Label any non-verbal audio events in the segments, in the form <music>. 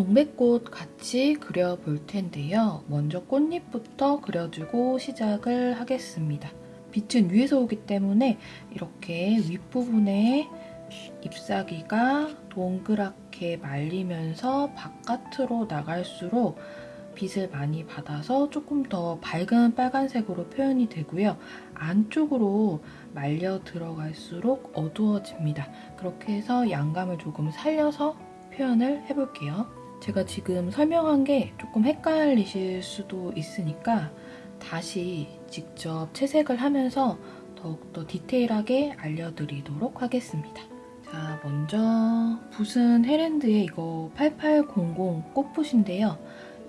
동백꽃 같이 그려볼 텐데요. 먼저 꽃잎부터 그려주고 시작을 하겠습니다. 빛은 위에서 오기 때문에 이렇게 윗부분에 잎사귀가 동그랗게 말리면서 바깥으로 나갈수록 빛을 많이 받아서 조금 더 밝은 빨간색으로 표현이 되고요. 안쪽으로 말려 들어갈수록 어두워집니다. 그렇게 해서 양감을 조금 살려서 표현을 해볼게요. 제가 지금 설명한 게 조금 헷갈리실 수도 있으니까 다시 직접 채색을 하면서 더욱더 디테일하게 알려드리도록 하겠습니다. 자, 먼저 붓은 헤랜드의 이거 8800 꽃붓인데요.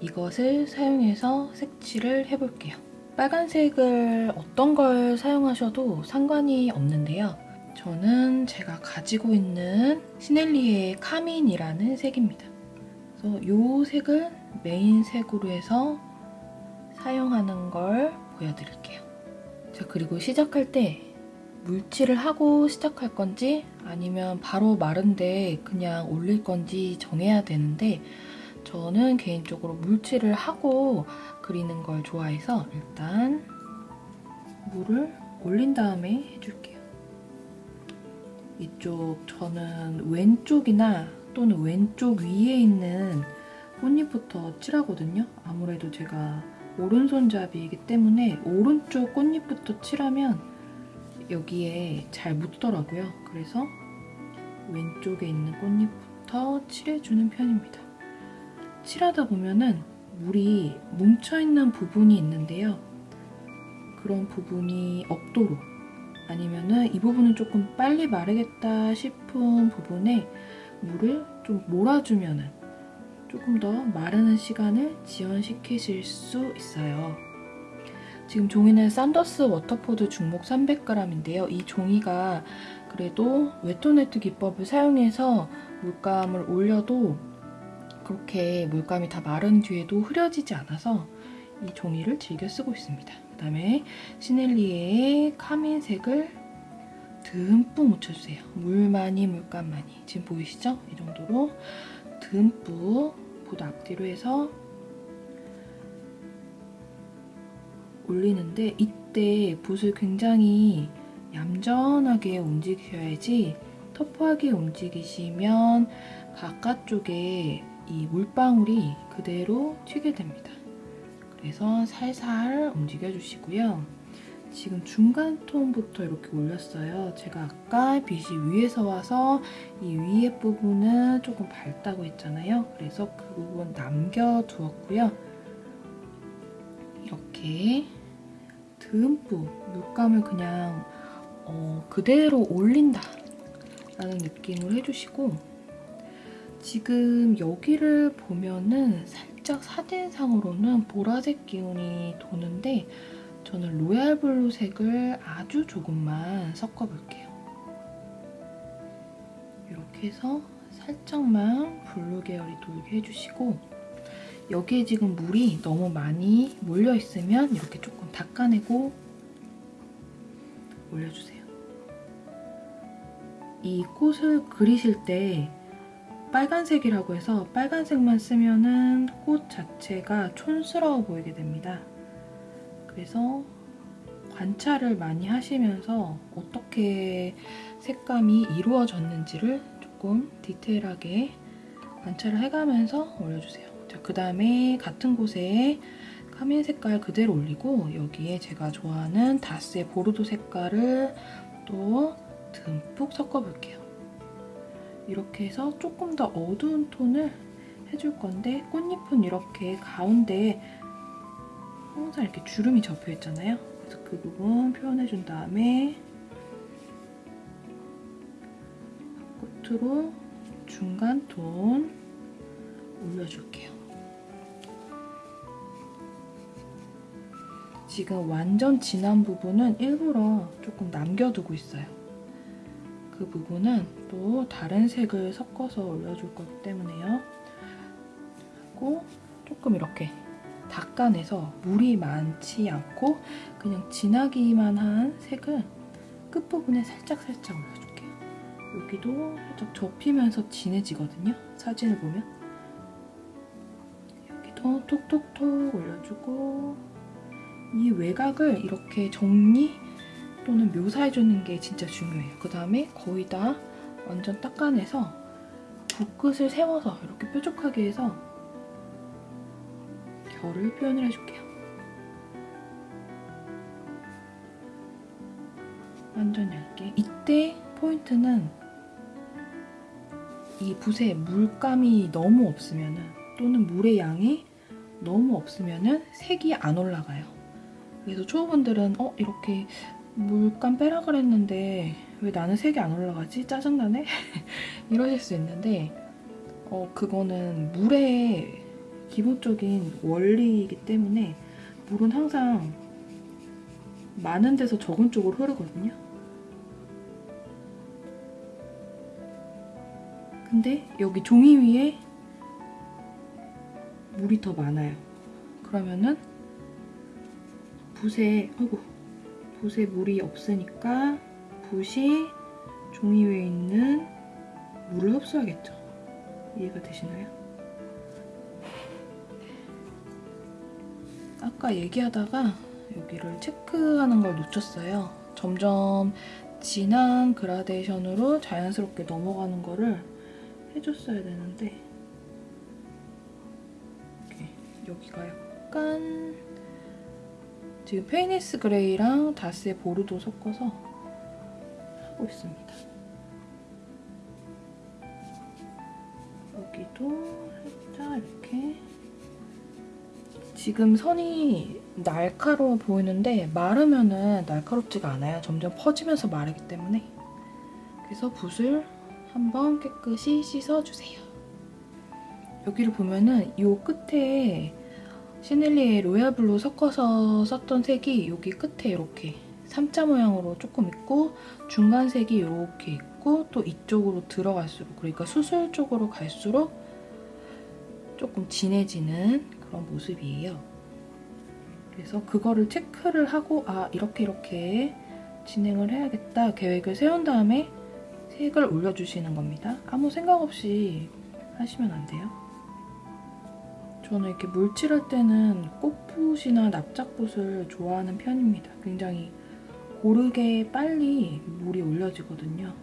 이것을 사용해서 색칠을 해볼게요. 빨간색을 어떤 걸 사용하셔도 상관이 없는데요. 저는 제가 가지고 있는 시넬리의 카민이라는 색입니다. 그래서 이 색을 메인 색으로 해서 사용하는 걸 보여드릴게요. 자, 그리고 시작할 때 물칠을 하고 시작할 건지 아니면 바로 마른데 그냥 올릴 건지 정해야 되는데 저는 개인적으로 물칠을 하고 그리는 걸 좋아해서 일단 물을 올린 다음에 해줄게요. 이쪽 저는 왼쪽이나 또는 왼쪽 위에 있는 꽃잎부터 칠하거든요. 아무래도 제가 오른손잡이이기 때문에 오른쪽 꽃잎부터 칠하면 여기에 잘 묻더라고요. 그래서 왼쪽에 있는 꽃잎부터 칠해주는 편입니다. 칠하다 보면은 물이 뭉쳐있는 부분이 있는데요. 그런 부분이 없도록 아니면은 이 부분은 조금 빨리 마르겠다 싶은 부분에 물을 좀 몰아주면은 조금 더 마르는 시간을 지연시키실 수 있어요. 지금 종이는 Saunders Waterford 중목 300g인데요. 이 종이가 그래도 wet on wet 기법을 사용해서 물감을 올려도 그렇게 물감이 다 마른 뒤에도 흐려지지 않아서 이 종이를 즐겨 쓰고 있습니다. 그 다음에 시넬리에의 카민색을 듬뿍 묻혀주세요. 물 많이 물감 많이 지금 보이시죠? 이 정도로 듬뿍 보드 앞뒤로 해서 올리는데 이때 붓을 굉장히 얌전하게 움직여야지 터프하게 움직이시면 바깥쪽에 이 물방울이 그대로 튀게 됩니다. 그래서 살살 움직여주시고요. 지금 중간 톤부터 이렇게 올렸어요. 제가 아까 빛이 위에서 와서 이 위에 부분은 조금 밝다고 했잖아요. 그래서 그 부분 남겨두었고요. 이렇게 듬뿍 물감을 그냥 어, 그대로 올린다 라는 느낌으로 해주시고 지금 여기를 보면은 살짝 사진상으로는 보라색 기운이 도는데 저는 royal blue 색을 아주 조금만 섞어볼게요. 이렇게 해서 살짝만 blue 계열이 돌게 해주시고 여기에 지금 물이 너무 많이 몰려있으면 이렇게 조금 닦아내고 올려주세요. 이 꽃을 그리실 때 빨간색이라고 해서 빨간색만 쓰면 은 꽃 자체가 촌스러워 보이게 됩니다. 그래서 관찰을 많이 하시면서 어떻게 색감이 이루어졌는지를 조금 디테일하게 관찰을 해가면서 올려주세요. 자, 그 다음에 같은 곳에 카민 색깔 그대로 올리고 여기에 제가 좋아하는 다스의 보르도 색깔을 또 듬뿍 섞어볼게요. 이렇게 해서 조금 더 어두운 톤을 해줄 건데 꽃잎은 이렇게 가운데에 항상 이렇게 주름이 접혀 있잖아요. 그래서 그 부분 표현해준 다음에 끝으로 중간 톤 올려줄게요. 지금 완전 진한 부분은 일부러 조금 남겨두고 있어요. 그 부분은 또 다른 색을 섞어서 올려줄 거기 때문에요. 하고 조금 이렇게 닦아내서 물이 많지 않고 그냥 진하기만 한 색을 끝부분에 살짝살짝 올려줄게요. 여기도 살짝 접히면서 진해지거든요. 사진을 보면. 더 톡톡톡 올려주고 이 외곽을 이렇게 정리 또는 묘사해주는 게 진짜 중요해요. 그 다음에 거의 다 완전 닦아내서 붓끝을 세워서 이렇게 뾰족하게 해서 결을 표현을 해줄게요. 완전 얇게. 이때 포인트는 이 붓에 물감이 너무 없으면은 또는 물의 양이 너무 없으면은 색이 안 올라가요. 그래서 초보분들은 어 이렇게 물감 빼라 그랬는데 왜 나는 색이 안 올라가지? 짜증나네? <laughs> 이러실 수 있는데 어 그거는 물의 기본적인 원리이기 때문에 물은 항상 많은 데서 적은 쪽으로 흐르거든요. 근데 여기 종이 위에 물이 더 많아요. 그러면은 붓에 아이고 붓에 물이 없으니까 붓이 종이 위에 있는 물을 흡수하겠죠. 이해가 되시나요? 아까 얘기하다가 여기를 체크하는 걸 놓쳤어요. 점점 진한 그라데이션으로 자연스럽게 넘어가는 거를 해줬어야 되는데 여기가 약간 지금 Payne's grey랑 다스의 보르도 섞어서 하고 있습니다. 여기도 살짝 이렇게 지금 선이 날카로워 보이는데 마르면은 날카롭지가 않아요. 점점 퍼지면서 마르기 때문에 그래서 붓을 한번 깨끗이 씻어주세요. 여기를 보면은 이 끝에 Sennelier royal blue 섞어서 썼던 색이 여기 끝에 이렇게 삼자 모양으로 조금 있고 중간 색이 이렇게 있고 또 이쪽으로 들어갈수록 그러니까 수술 쪽으로 갈수록 조금 진해지는 그런 모습이에요. 그래서 그거를 체크를 하고 아 이렇게 이렇게 진행을 해야겠다 계획을 세운 다음에 색을 올려주시는 겁니다. 아무 생각 없이 하시면 안 돼요. 저는 이렇게 물칠할 때는 꽃붓이나 납작붓을 좋아하는 편입니다. 굉장히 고르게 빨리 물이 올려지거든요.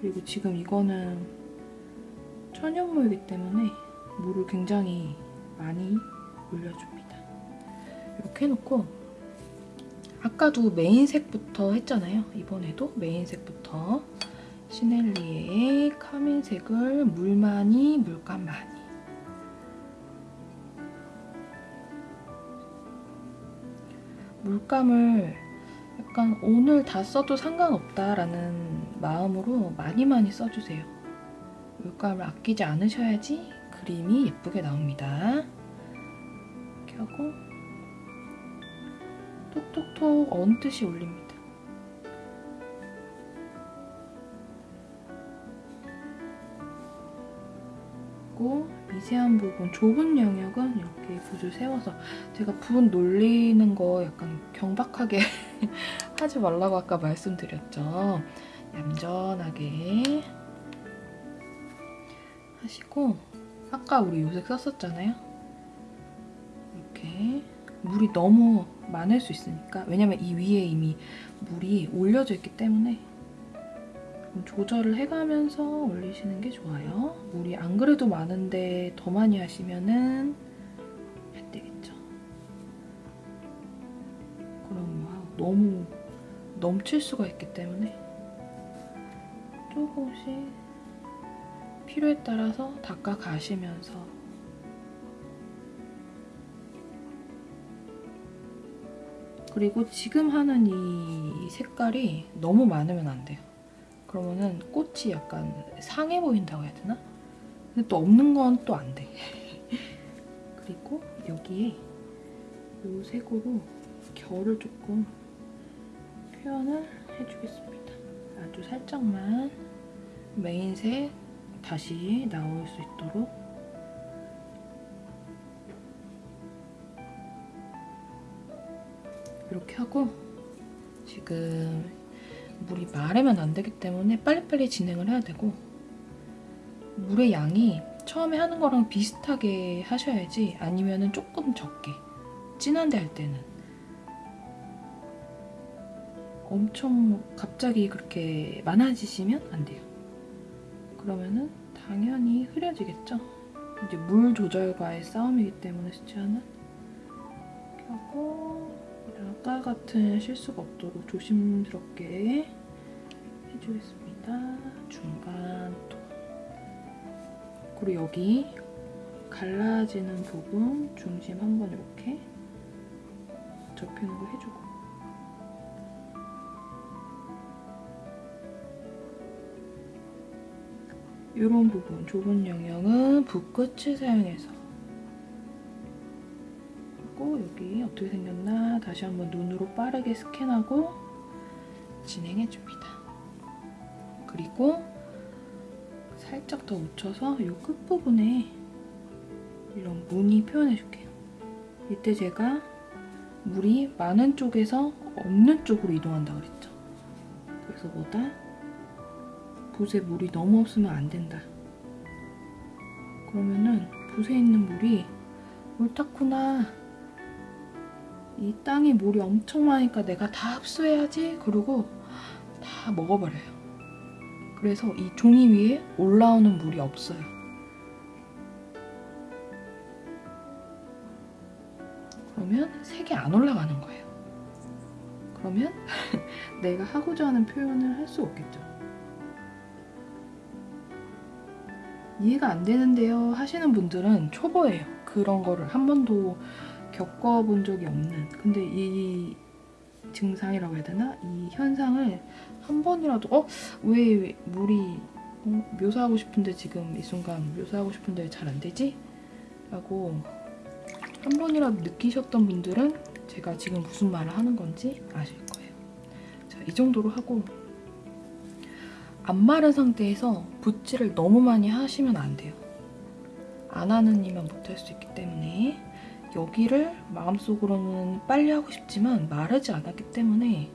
그리고 지금 이거는 천연물이기 때문에 물을 굉장히 많이 올려줍니다. 이렇게 해놓고 아까도 메인색부터 했잖아요. 이번에도 메인색부터 시넬리의 카민색을 물 많이, 물감 많이 물감을 약간 오늘 다 써도 상관없다라는 마음으로 많이 많이 써주세요. 물감을 아끼지 않으셔야지 그림이 예쁘게 나옵니다. 이렇게 하고 톡톡톡 얹듯이 올립니다. 그리고 미세한 부분, 좁은 영역은 이렇게 붓을 세워서 제가 붓 놀리는 거 약간 경박하게 <laughs> 하지 말라고 아까 말씀드렸죠. 얌전하게 하시고 아까 우리 요색 썼었잖아요. 이렇게 물이 너무 많을 수 있으니까 왜냐면 이 위에 이미 물이 올려져 있기 때문에 조절을 해가면서 올리시는 게 좋아요. 물이 안 그래도 많은데 더 많이 하시면은 안 되겠죠. 그럼 막 너무 넘칠 수가 있기 때문에 조금씩 필요에 따라서 닦아 가시면서 그리고 지금 하는 이 색깔이 너무 많으면 안 돼요. 그러면은 꽃이 약간 상해 보인다고 해야 되나? 근데 또 없는 건 또 안 돼. <laughs> 그리고 여기에 이 색으로 결을 조금 표현을 해주겠습니다. 아주 살짝만 메인색 다시 나올 수 있도록 이렇게 하고 지금 물이 마르면 안 되기 때문에 빨리빨리 진행을 해야 되고 물의 양이 처음에 하는 거랑 비슷하게 하셔야지 아니면 은 조금 적게 진한데 할 때는 엄청 갑자기 그렇게 많아지시면 안 돼요. 그러면은 당연히 흐려지겠죠? 이제 물 조절과의 싸움이기 때문에 이렇게 하고 아까 같은 실수가 없도록 조심스럽게 해주겠습니다. 중간 톤. 그리고 여기 갈라지는 부분 중심 한번 이렇게 접히는 거 해주고 이런 부분 좁은 영역은 붓끝을 사용해서 하고 여기 어떻게 생겼나 다시 한번 눈으로 빠르게 스캔하고 진행해줍니다. 그리고 살짝 더 묻혀서 이 끝부분에 이런 무늬 표현해줄게요. 이때 제가 물이 많은 쪽에서 없는 쪽으로 이동한다 그랬죠. 그래서 뭐다? 붓에 물이 너무 없으면 안 된다. 그러면은 붓에 있는 물이 옳다구나. 이 땅에 물이 엄청 많으니까 내가 다 흡수해야지. 그러고 다 먹어버려요. 그래서 이 종이 위에 올라오는 물이 없어요. 그러면 색이 안 올라가는 거예요. 그러면 <laughs> 내가 하고자 하는 표현을 할 수 없겠죠. 이해가 안 되는데요 하시는 분들은 초보예요. 그런 거를 한 번도 겪어본 적이 없는 근데 이 증상이라고 해야 되나? 이 현상을 한 번이라도 어? 왜 물이 어? 묘사하고 싶은데 지금 이 순간 묘사하고 싶은데 잘 안 되지? 라고 한 번이라도 느끼셨던 분들은 제가 지금 무슨 말을 하는 건지 아실 거예요. 자, 이 정도로 하고 안 마른 상태에서 붓질을 너무 많이 하시면 안 돼요. 안 하는 이면 못할 수 있기 때문에 여기를 마음속으로는 빨리 하고 싶지만 마르지 않았기 때문에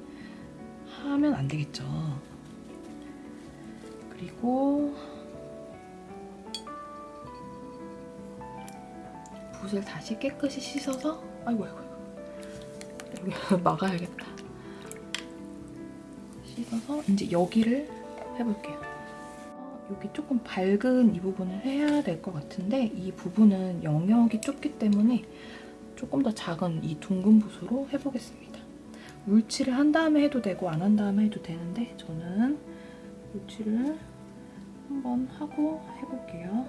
하면 안 되겠죠. 그리고 붓을 다시 깨끗이 씻어서 아이고 아이고 여기 <laughs> 막아야겠다. 씻어서 이제 여기를 해볼게요. 여기 조금 밝은 이 부분을 해야 될 것 같은데 이 부분은 영역이 좁기 때문에 조금 더 작은 이 둥근 붓으로 해보겠습니다. 물칠을 한 다음에 해도 되고 안 한 다음에 해도 되는데 저는 물칠을 한번 하고 해볼게요.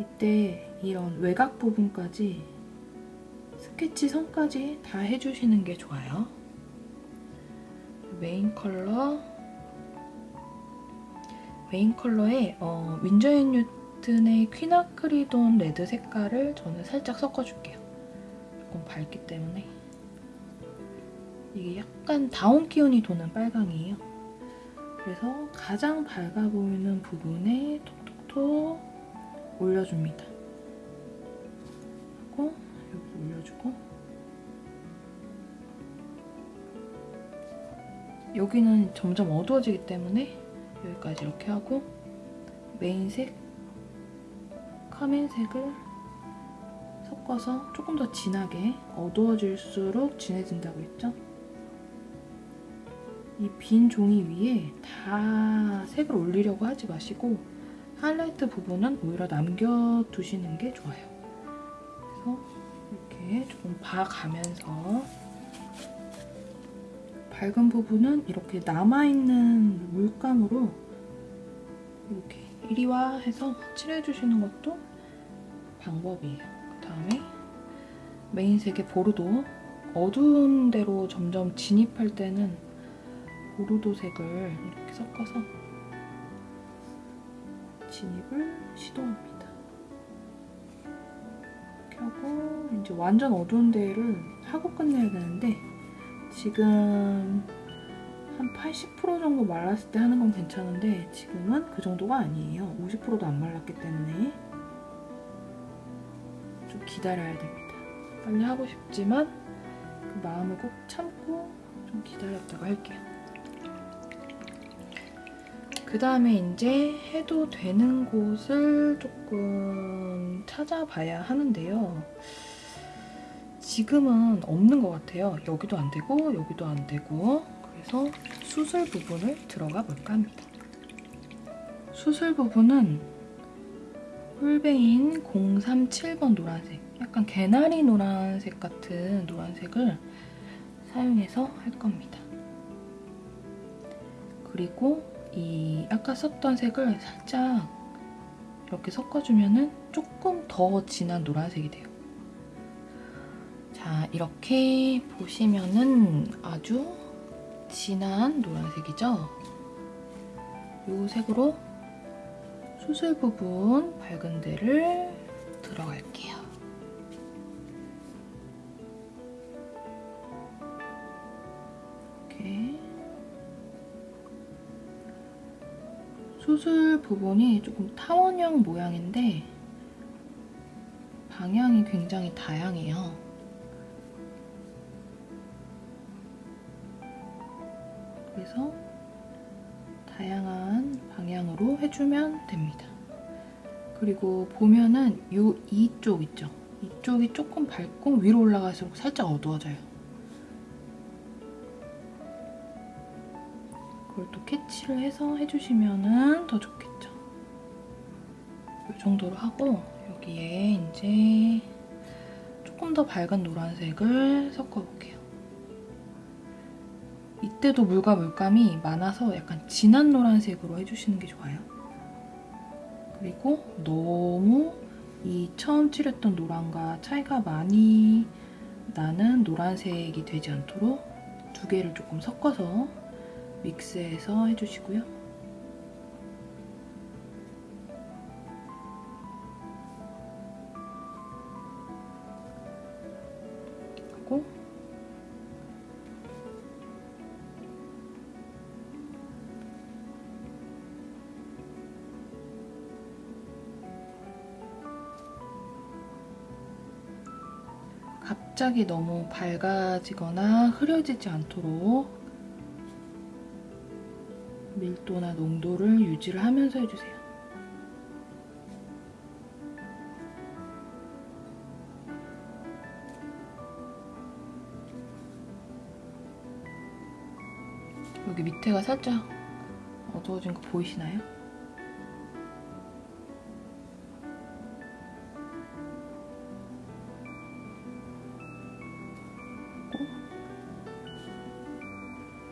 이때 이런 외곽 부분까지 스케치 선까지 다 해주시는 게 좋아요. 메인 컬러 메인 컬러에 어, Winsor & Newton의 quinacridone red 색깔을 저는 살짝 섞어줄게요. 조금 밝기 때문에 이게 약간 다운 기운이 도는 빨강이에요. 그래서 가장 밝아 보이는 부분에 톡톡톡 올려줍니다. 하고 여기 올려주고 여기는 점점 어두워지기 때문에 여기까지 이렇게 하고 메인색, 카멘색을 섞어서 조금 더 진하게 어두워질수록 진해진다고 했죠? 이 빈 종이 위에 다 색을 올리려고 하지 마시고 하이라이트 부분은 오히려 남겨두시는 게 좋아요. 그래서 이렇게 조금 봐가면서 밝은 부분은 이렇게 남아있는 물감으로 이렇게 이리와 해서 칠해주시는 것도 방법이에요. 그 다음에 메인색의 보르도 어두운 데로 점점 진입할 때는 보르도 색을 이렇게 섞어서 진입을 시도합니다. 하고 이제 완전 어두운 데를 하고 끝내야 되는데 지금 한 80% 정도 말랐을 때 하는 건 괜찮은데 지금은 그 정도가 아니에요. 50%도 안 말랐기 때문에 좀 기다려야 됩니다. 빨리 하고 싶지만 그 마음을 꼭 참고 좀 기다렸다가 할게요. 그 다음에 이제 해도 되는 곳을 조금 찾아봐야 하는데요. 지금은 없는 것 같아요. 여기도 안 되고 여기도 안 되고 그래서 수술 부분을 들어가 볼까 합니다. 수술 부분은 홀베인 037번 노란색 약간 개나리 노란색 같은 노란색을 사용해서 할 겁니다. 그리고 이 아까 썼던 색을 살짝 이렇게 섞어주면 조금 더 진한 노란색이 돼요. 자, 이렇게 보시면은 아주 진한 노란색이죠? 이 색으로 수술 부분 밝은 데를 수술 부분이 조금 타원형 모양인데 방향이 굉장히 다양해요. 그래서 다양한 방향으로 해주면 됩니다. 그리고 보면은 이 이쪽 있죠? 이쪽이 조금 밝고 위로 올라갈수록 살짝 어두워져요. 그걸 또 캐치를 해서 해주시면 더 좋겠죠. 이 정도로 하고 여기에 이제 조금 더 밝은 노란색을 섞어볼게요. 이때도 물과 물감이 많아서 약간 진한 노란색으로 해주시는 게 좋아요. 그리고 너무 이 처음 칠했던 노란과 차이가 많이 나는 노란색이 되지 않도록 두 개를 조금 섞어서 믹스해서 해주시고요. 하고 갑자기 너무 밝아지거나 흐려지지 않도록 밀도나 농도를 유지를 하면서 해주세요. 여기 밑에가 살짝 어두워진 거 보이시나요?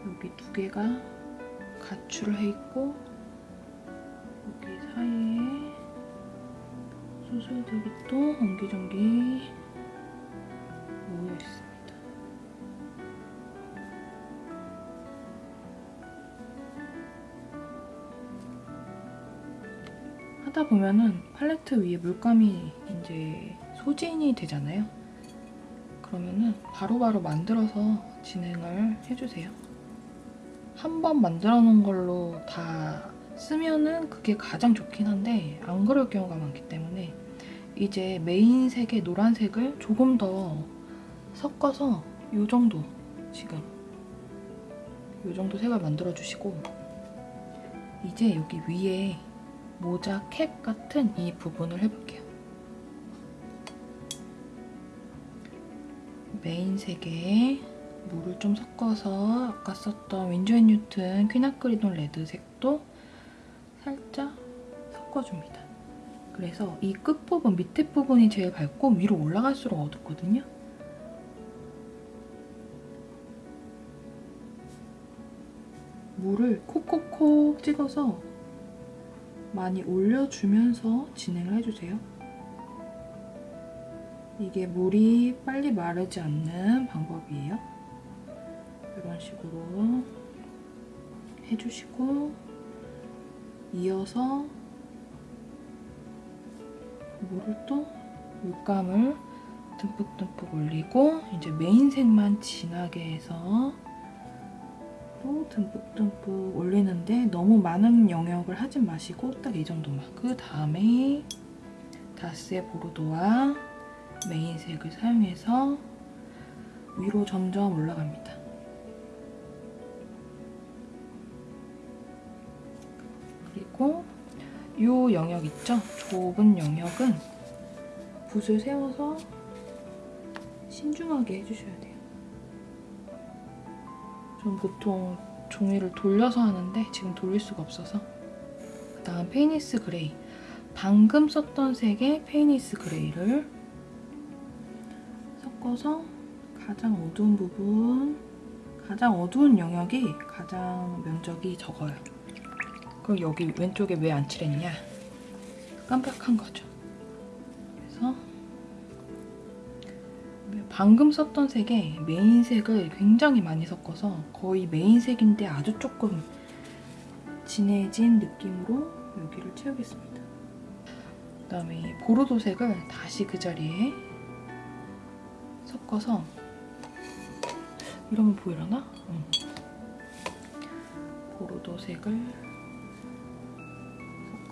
여기 두 개가 가출을 해 있고 여기 사이에 수술들이 또 옹기종기 모여 있습니다. 하다 보면은 팔레트 위에 물감이 이제 소진이 되잖아요. 그러면은 바로바로 만들어서 진행을 해주세요. 한 번 만들어 놓은 걸로 다 쓰면은 그게 가장 좋긴 한데 안 그럴 경우가 많기 때문에 이제 메인색의 노란색을 조금 더 섞어서 이 정도 지금 이 정도 색을 만들어 주시고 이제 여기 위에 모자 캡 같은 이 부분을 해볼게요. 메인색에 물을 좀 섞어서 아까 썼던 Winsor & Newton quinacridone red 색도 살짝 섞어줍니다. 그래서 이 끝부분, 밑에 부분이 제일 밝고 위로 올라갈수록 어둡거든요. 물을 콕콕콕 찍어서 많이 올려주면서 진행을 해주세요. 이게 물이 빨리 마르지 않는 방법이에요. 이런 식으로 해주시고 이어서 물을 또 물감을 듬뿍듬뿍 올리고 이제 메인색만 진하게 해서 또 듬뿍듬뿍 올리는데 너무 많은 영역을 하지 마시고 딱 이 정도만 그 다음에 다스의 보르도와 메인색을 사용해서 위로 점점 올라갑니다. 그리고 이 영역 있죠? 좁은 영역은 붓을 세워서 신중하게 해주셔야 돼요. 전 보통 종이를 돌려서 하는데 지금 돌릴 수가 없어서 그 다음 Payne's grey 방금 썼던 색의 Payne's grey를 섞어서 가장 어두운 부분 가장 어두운 영역이 가장 면적이 적어요. 그럼 여기 왼쪽에 왜 안 칠했냐? 깜빡한 거죠. 그래서 방금 썼던 색에 메인색을 굉장히 많이 섞어서 거의 메인색인데 아주 조금 진해진 느낌으로 여기를 채우겠습니다. 그 다음에 보르도색을 다시 그 자리에 섞어서 이러면 보이려나? 응. 보르도색을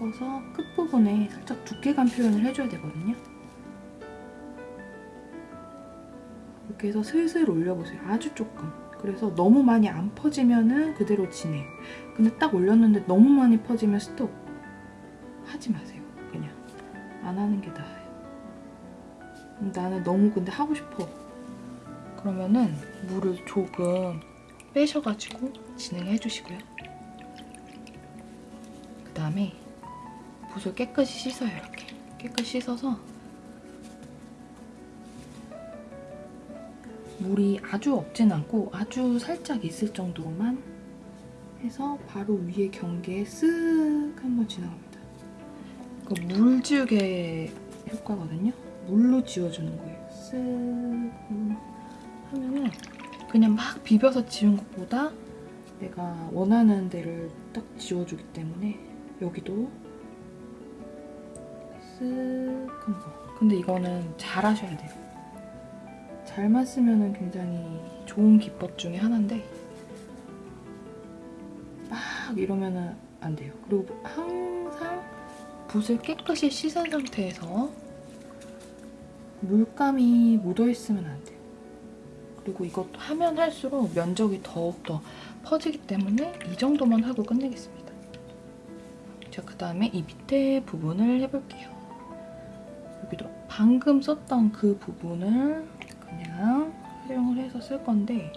섞어서 끝부분에 살짝 두께감 표현을 해줘야 되거든요. 이렇게 해서 슬슬 올려보세요. 아주 조금. 그래서 너무 많이 안 퍼지면은 그대로 진해요. 근데 딱 올렸는데 너무 많이 퍼지면 스톱. 하지 마세요. 그냥. 안 하는 게 나아요. 나는 너무 근데 하고 싶어. 그러면은 물을 조금 빼셔가지고 진행해 주시고요. 그 다음에 붓을 깨끗이 씻어요. 이렇게. 깨끗이 씻어서 물이 아주 없진 않고 아주 살짝 있을 정도로만 해서 바로 위에 경계에 쓱 한번 지나갑니다. 그물 지우개 효과거든요. 물로 지워주는 거예요. 쓱 하면은 그냥 막 비벼서 지운 것보다 내가 원하는 데를 딱 지워주기 때문에 여기도 쓱 한번. 근데 이거는 잘 하셔야 돼요. 잘만 쓰면 굉장히 좋은 기법 중에 하나인데 막 이러면 안 돼요. 그리고 항상 붓을 깨끗이 씻은 상태에서 물감이 묻어있으면 안 돼요. 그리고 이것도 하면 할수록 면적이 더욱더 퍼지기 때문에 이 정도만 하고 끝내겠습니다. 자, 그 다음에 이 밑에 부분을 해볼게요. 방금 썼던 그 부분을 그냥 활용을 해서 쓸 건데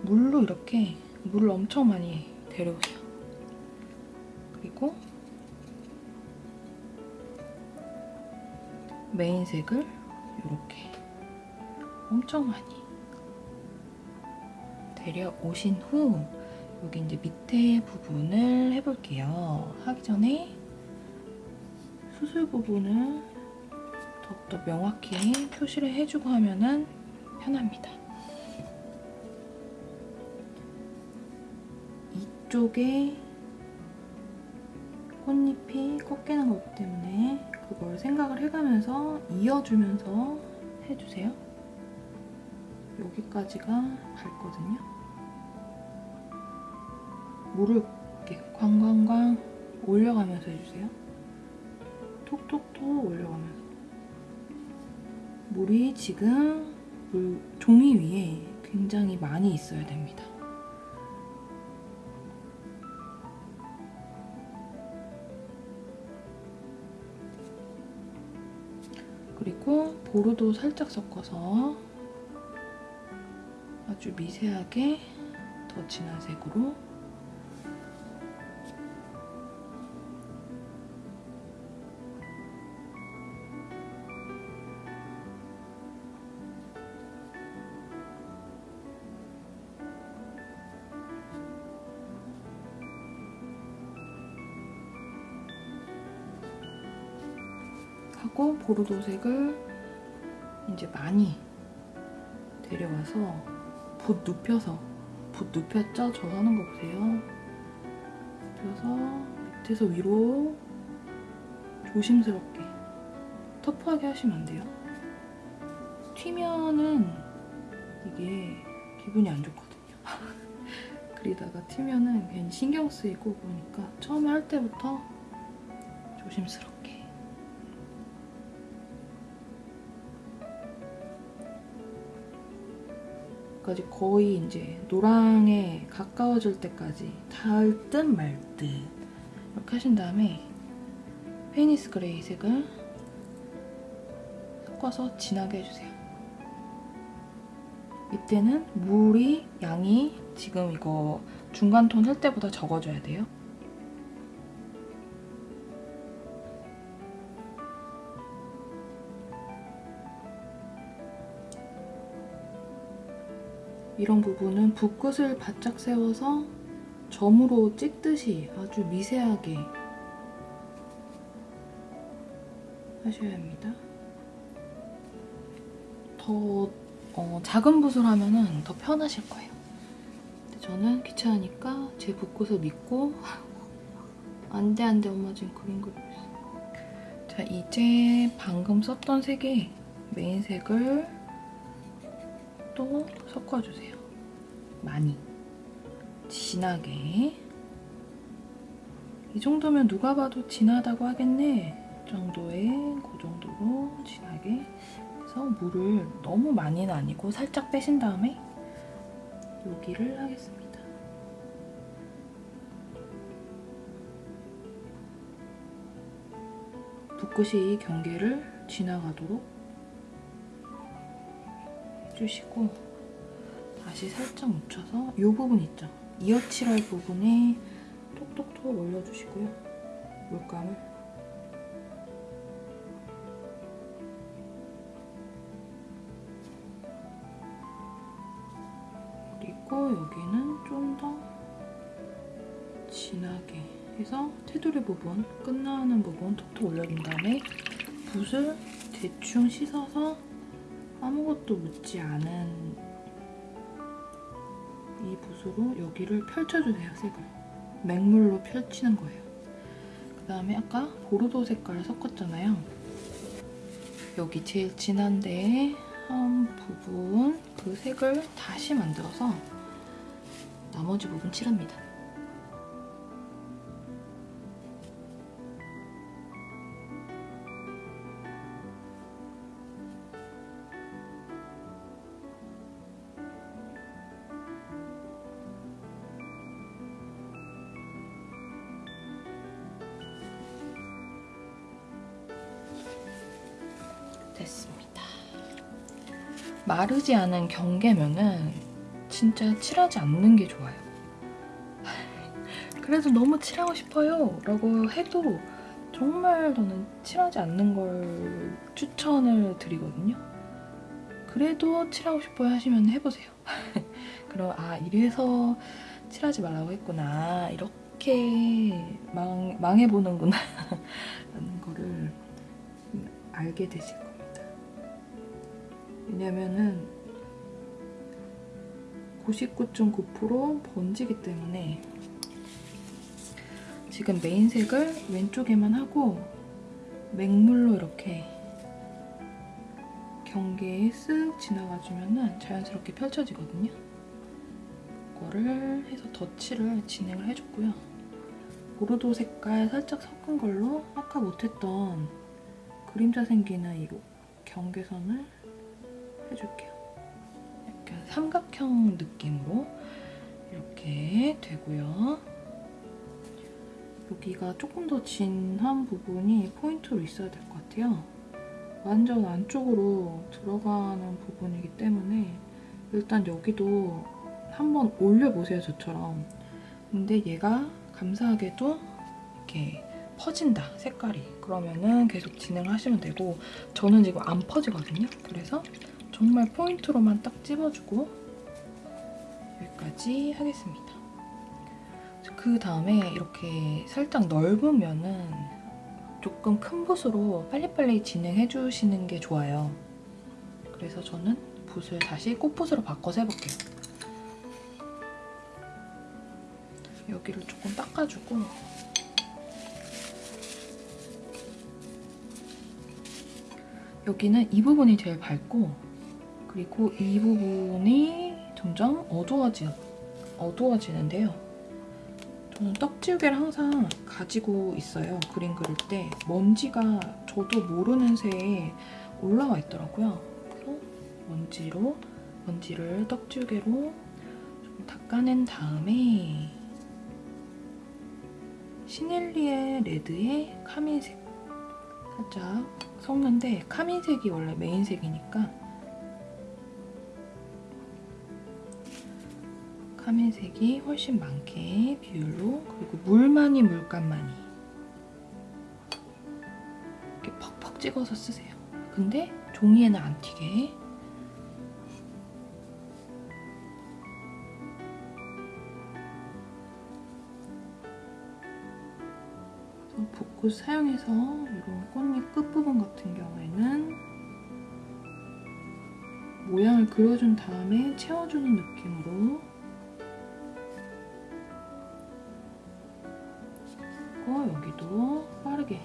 물로 이렇게 물을 엄청 많이 데려오세요. 그리고 메인색을 이렇게 엄청 많이 데려오신 후 여기 이제 밑에 부분을 해볼게요. 하기 전에 수술 부분을 더욱더 명확히 표시를 해주고 하면은 편합니다. 이쪽에 꽃잎이 꺾이는 것 때문에 그걸 생각을 해가면서 이어주면서 해주세요. 여기까지가 밝거든요. 물을 이렇게 광광광 올려가면서 해주세요. 톡톡톡 올려가면서. 물이 지금 물 종이 위에 굉장히 많이 있어야 됩니다. 그리고 보르도 살짝 섞어서 아주 미세하게 더 진한 색으로 보르도색을 이제 많이 데려와서 붓 눕혀서 붓 눕혔죠? 저 하는 거 보세요. 눕혀서 밑에서 위로 조심스럽게 터프하게 하시면 안 돼요. 튀면은 이게 기분이 안 좋거든요. <laughs> 그리다가 튀면은 괜히 신경 쓰이고 그러니까 처음에 할 때부터 조심스럽게 까지 거의 이제 노랑에 가까워질 때까지 닿을 듯 말 듯 이렇게 하신 다음에 Payne's grey 색을 섞어서 진하게 해주세요. 이때는 물이 양이 지금 이거 중간 톤 할 때보다 적어줘야 돼요. 이런 부분은 붓끝을 바짝 세워서 점으로 찍듯이 아주 미세하게 하셔야 합니다. 더 어, 작은 붓을 하면 더 편하실 거예요. 저는 귀찮으니까 제 붓끝을 믿고 <laughs> 안돼 안돼 엄마 지금 그림 그리고. 자 이제 방금 썼던 색의 메인색을 또 섞어주세요. 많이. 진하게. 이 정도면 누가 봐도 진하다고 하겠네. 정도의 그 정도로 진하게 해서 물을 너무 많이는 아니고 살짝 빼신 다음에 여기를 하겠습니다. 붓끝이 경계를 지나가도록 해주시고 다시 살짝 묻혀서 이 부분 있죠? 이어칠할 부분에 톡톡톡 올려주시고요. 물감을 그리고 여기는 좀 더 진하게 해서 테두리 부분, 끝나는 부분 톡톡 올려준 다음에 붓을 대충 씻어서 아무것도 묻지 않은 이 붓으로 여기를 펼쳐주세요, 색을. 맹물로 펼치는 거예요. 그 다음에 아까 보르도 색깔을 섞었잖아요. 여기 제일 진한데 한 부분 그 색을 다시 만들어서 나머지 부분 칠합니다. 마르지 않은 경계면은 진짜 칠하지 않는 게 좋아요. 그래도 너무 칠하고 싶어요 라고 해도 정말 저는 칠하지 않는 걸 추천을 드리거든요. 그래도 칠하고 싶어요 하시면 해보세요. <laughs> 그럼 아 이래서 칠하지 말라고 했구나 이렇게 망, 망해보는구나 <laughs> 라는 거를 알게 되실. 왜냐면은 99.9% 번지기 때문에 지금 메인색을 왼쪽에만 하고 맹물로 이렇게 경계에 쓱 지나가주면 자연스럽게 펼쳐지거든요. 이거를 해서 덧칠을 진행을 해줬고요. 보르도 색깔 살짝 섞은 걸로 아까 못했던 그림자 생기는 이 경계선을 해줄게요. 약간 삼각형 느낌으로 이렇게 되고요. 여기가 조금 더 진한 부분이 포인트로 있어야 될 것 같아요. 완전 안쪽으로 들어가는 부분이기 때문에 일단 여기도 한번 올려보세요, 저처럼. 근데 얘가 감사하게도 이렇게 퍼진다, 색깔이. 그러면은 계속 진행하시면 되고 저는 지금 안 퍼지거든요. 그래서 정말 포인트로만 딱 찝어주고 여기까지 하겠습니다. 그 다음에 이렇게 살짝 넓으면은 조금 큰 붓으로 빨리빨리 진행해주시는 게 좋아요. 그래서 저는 붓을 다시 꽃붓으로 바꿔서 해볼게요. 여기를 조금 닦아주고 여기는 이 부분이 제일 밝고 그리고 이 부분이 점점 어두워지, 어두워지는데요. 저는 떡지우개를 항상 가지고 있어요. 그림 그릴 때. 먼지가 저도 모르는 새에 올라와 있더라고요. 그래서 먼지로, 먼지를 떡지우개로 좀 닦아낸 다음에 시넬리에 레드의 카민색 살짝 섞는데 카민색이 원래 메인색이니까 카민색이 훨씬 많게 비율로 그리고 물 많이 물감 많이 이렇게 퍽퍽 찍어서 쓰세요. 근데 종이에는 안 튀게 붓꽃 사용해서 이런 꽃잎 끝부분 같은 경우에는 모양을 그려준 다음에 채워주는 느낌으로 그리고 여기도 빠르게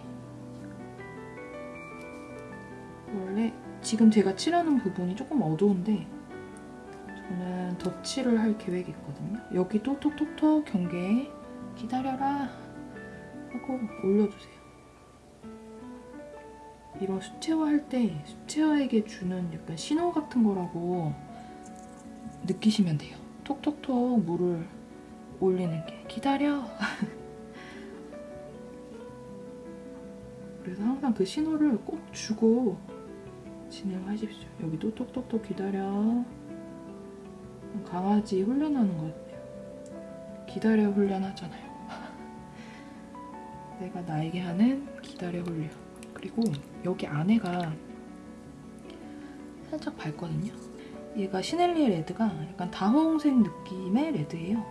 원래 지금 제가 칠하는 부분이 조금 어두운데 저는 덧칠을 할 계획이 있거든요. 여기도 톡톡톡 경계 기다려라 하고 올려주세요. 이런 수채화 할 때 수채화에게 주는 약간 신호 같은 거라고 느끼시면 돼요. 톡톡톡 물을 올리는 게 기다려. <laughs> 그래서 항상 그 신호를 꼭 주고 진행하십시오. 여기도 톡톡톡 기다려. 강아지 훈련하는 것 같아요. 기다려 훈련하잖아요. <laughs> 내가 나에게 하는 기다려 훈련. 그리고 여기 안에가 살짝 밝거든요. 얘가 시넬리의 레드가 약간 다홍색 느낌의 레드예요.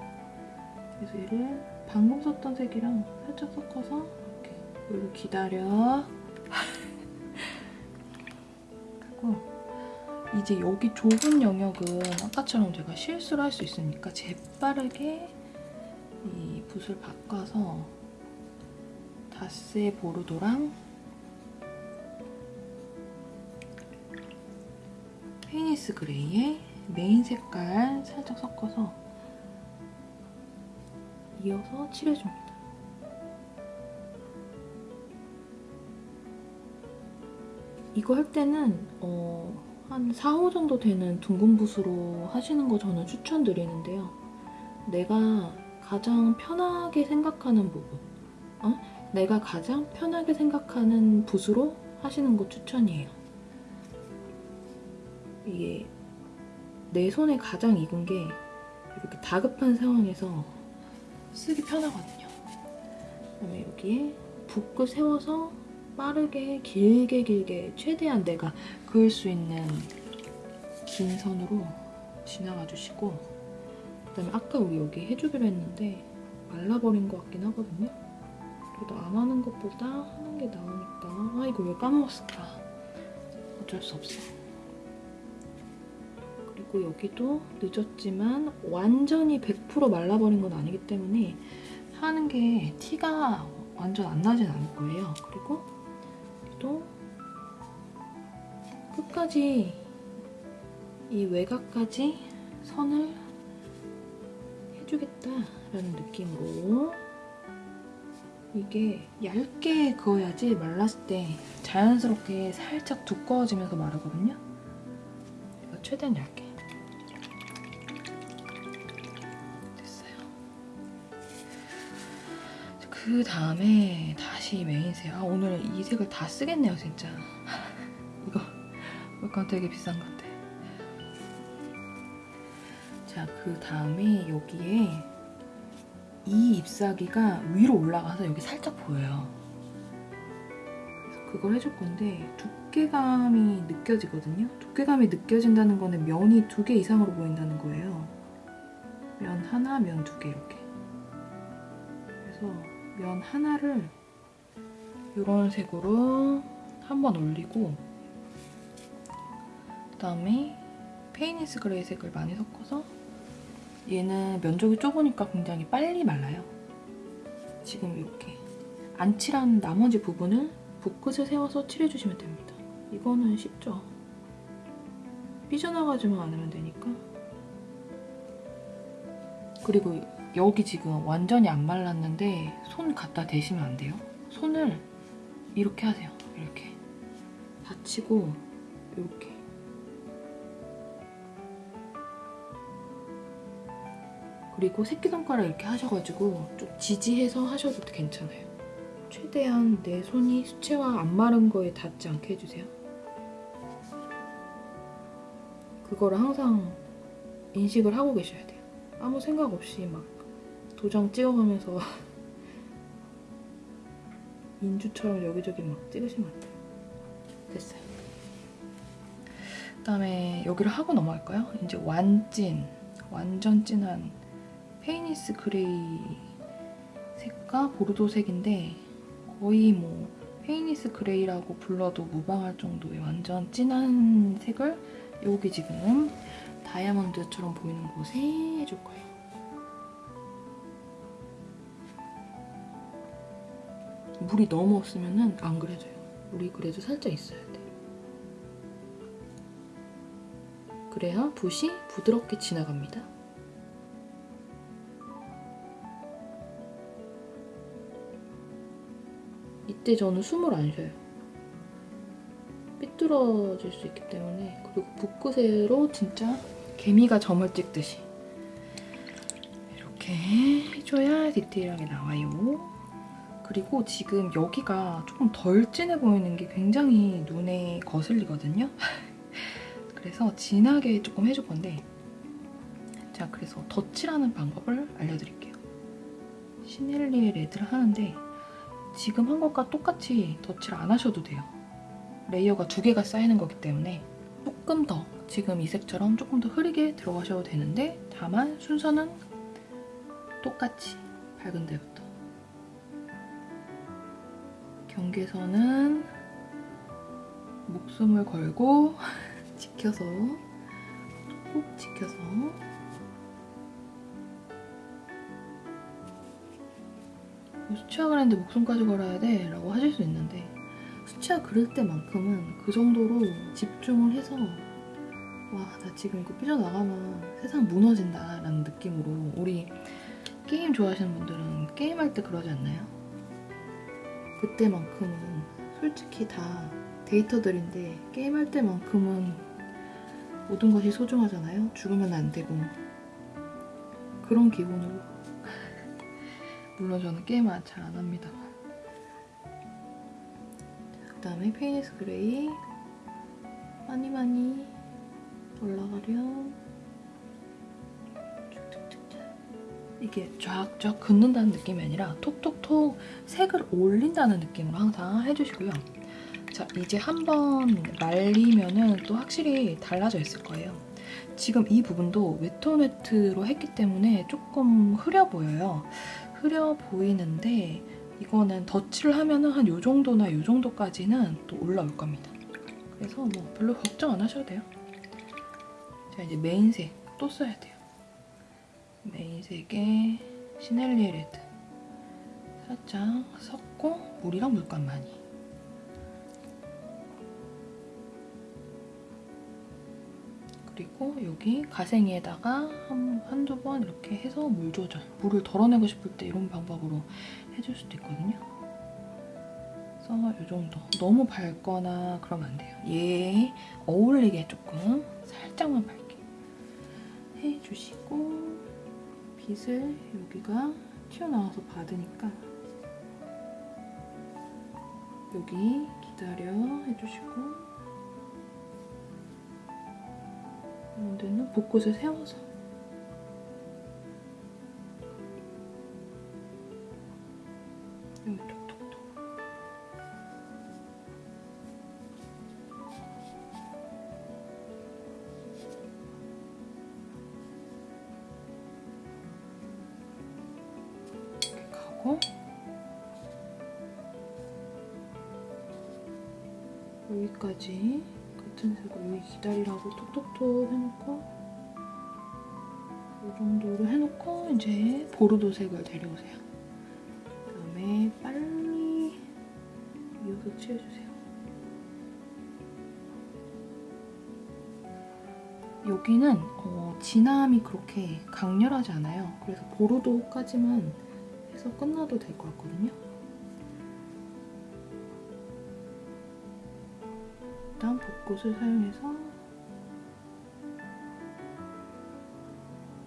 그래서 얘를 방금 썼던 색이랑 살짝 섞어서 여기로 기다려. <laughs> 하고 이제 여기 좁은 영역은 아까처럼 제가 실수를 할 수 있으니까 재빠르게 이 붓을 바꿔서 다세 보르도랑 Payne's grey의 메인 색깔 살짝 섞어서 이어서 칠해줍니다. 이거 할 때는 어, 한 4호 정도 되는 둥근 붓으로 하시는 거 저는 추천드리는데요. 내가 가장 편하게 생각하는 부분, 어? 내가 가장 편하게 생각하는 붓으로 하시는 거 추천이에요. 이게 내 손에 가장 익은 게 이렇게 다급한 상황에서 쓰기 편하거든요. 그다음에 여기에 붓을 세워서 빠르게 길게 길게 최대한 내가 그을 수 있는 긴 선으로 지나가 주시고 그다음에 아까 우리 여기 해주기로 했는데 말라버린 것 같긴 하거든요. 그래도 안 하는 것보다 하는 게 나으니까 아 이거 왜 까먹었을까 어쩔 수 없어. 그리고 여기도 늦었지만 완전히 100% 말라버린 건 아니기 때문에 하는 게 티가 완전 안 나진 않을 거예요. 그리고 또 끝까지 이 외곽까지 선을 해주겠다라는 느낌으로 이게 얇게 그어야지 말랐을 때 자연스럽게 살짝 두꺼워지면서 마르거든요. 최대한 얇게. 됐어요. 그 다음에 다시 메인색. 아 오늘 이 색을 다 쓰겠네요 진짜. 이거 물감 되게 비싼 건데. 자, 그 다음에 여기에 이 잎사귀가 위로 올라가서 여기 살짝 보여요. 그래서 그걸 해줄 건데 두께감이 느껴지거든요. 두께감이 느껴진다는 거는 면이 두 개 이상으로 보인다는 거예요. 면 하나, 면 두 개 이렇게. 그래서 면 하나를 이런 색으로 한번 올리고 그다음에 Payne's grey 색을 많이 섞어서 얘는 면적이 좁으니까 굉장히 빨리 말라요. 지금 이렇게 안 칠한 나머지 부분을 붓끝을 세워서 칠해주시면 됩니다. 이거는 쉽죠? 삐져나가지만 않으면 되니까. 그리고 여기 지금 완전히 안 말랐는데 손 갖다 대시면 안 돼요. 손을 이렇게 하세요. 이렇게. 받치고 이렇게. 그리고 새끼손가락 이렇게 하셔가지고 좀 지지해서 하셔도 괜찮아요. 최대한 내 손이 수채화 안 마른 거에 닿지 않게 해주세요. 그거를 항상 인식을 하고 계셔야 돼요. 아무 생각 없이 막 도장 찍어가면서 <laughs> 인주처럼 여기저기 막 찍으시면 안 돼요. 됐어요. 그다음에 여기를 하고 넘어갈까요? 이제 완찐, 완전 진한 Payne's grey 색과 보르도색인데 거의 뭐 Payne's grey라고 불러도 무방할 정도의 완전 진한 색을 여기 지금 다이아몬드처럼 보이는 곳에 해줄 거예요. 물이 너무 없으면 안 그려져요. 물이 그래도 살짝 있어야 돼. 그래야 붓이 부드럽게 지나갑니다. 이때 저는 숨을 안 쉬어요. 삐뚤어질 수 있기 때문에 그리고 붓끝으로 진짜 개미가 점을 찍듯이 이렇게 해줘야 디테일하게 나와요. 그리고 지금 여기가 조금 덜 진해 보이는 게 굉장히 눈에 거슬리거든요. <laughs> 그래서 진하게 조금 해줄 건데 자 그래서 덧칠하는 방법을 알려드릴게요. 시넬리의 레드를 하는데 지금 한 것과 똑같이 덧칠 안 하셔도 돼요. 레이어가 두 개가 쌓이는 거기 때문에 조금 더 지금 이 색처럼 조금 더 흐리게 들어가셔도 되는데 다만 순서는 똑같이 밝은 데부터 경계선은 목숨을 걸고 <laughs> 지켜서 꼭 지켜서 수치화 그랬는데 목숨까지 걸어야 돼 라고 하실 수 있는데 수치화 그릴 때만큼은 그 정도로 집중을 해서 와 나 지금 이거 삐져나가면 세상 무너진다 라는 느낌으로 우리 게임 좋아하시는 분들은 게임할 때 그러지 않나요? 그때만큼은 솔직히 다 데이터들인데 게임할 때만큼은 모든 것이 소중하잖아요. 죽으면 안 되고. 그런 기분으로. <laughs> 물론 저는 게임을 잘 안 합니다만 그 다음에 Payne's grey. 많이 많이 올라가렴 이게 쫙쫙 긋는다는 느낌이 아니라 톡톡톡 색을 올린다는 느낌으로 항상 해주시고요. 자, 이제 한번 말리면은 또 확실히 달라져 있을 거예요. 지금 이 부분도 wet on wet으로 했기 때문에 조금 흐려 보여요. 흐려 보이는데 이거는 덧칠을 하면은 한 요 정도나 요 정도까지는 또 올라올 겁니다. 그래서 뭐 별로 걱정 안 하셔도 돼요. 자, 이제 main색 또 써야 돼요. main색에 Sennelier red. 살짝 섞고 물이랑 물감 많이. 그리고 여기 가생이에다가 한, 한두 번 이렇게 해서 물 조절 물을 덜어내고 싶을 때 이런 방법으로 해줄 수도 있거든요. 그래서 이 정도. 너무 밝거나 그러면 안 돼요. 얘 어울리게 조금 살짝만 밝게 해주시고 빛을 여기가 튀어나와서 받으니까 여기 기다려 해주시고 이런 데는 벚꽃을 세워서 여기까지 같은 색으로 여기 기다리라고 톡톡톡 해놓고 이 정도로 해놓고 이제 보르도 색을 데려오세요. 그 다음에 빨리 이어서 칠해주세요. 여기는 어, 진함이 그렇게 강렬하지 않아요. 그래서 보르도까지만 해서 끝나도 될 것 같거든요. 일단 벚꽃을 사용해서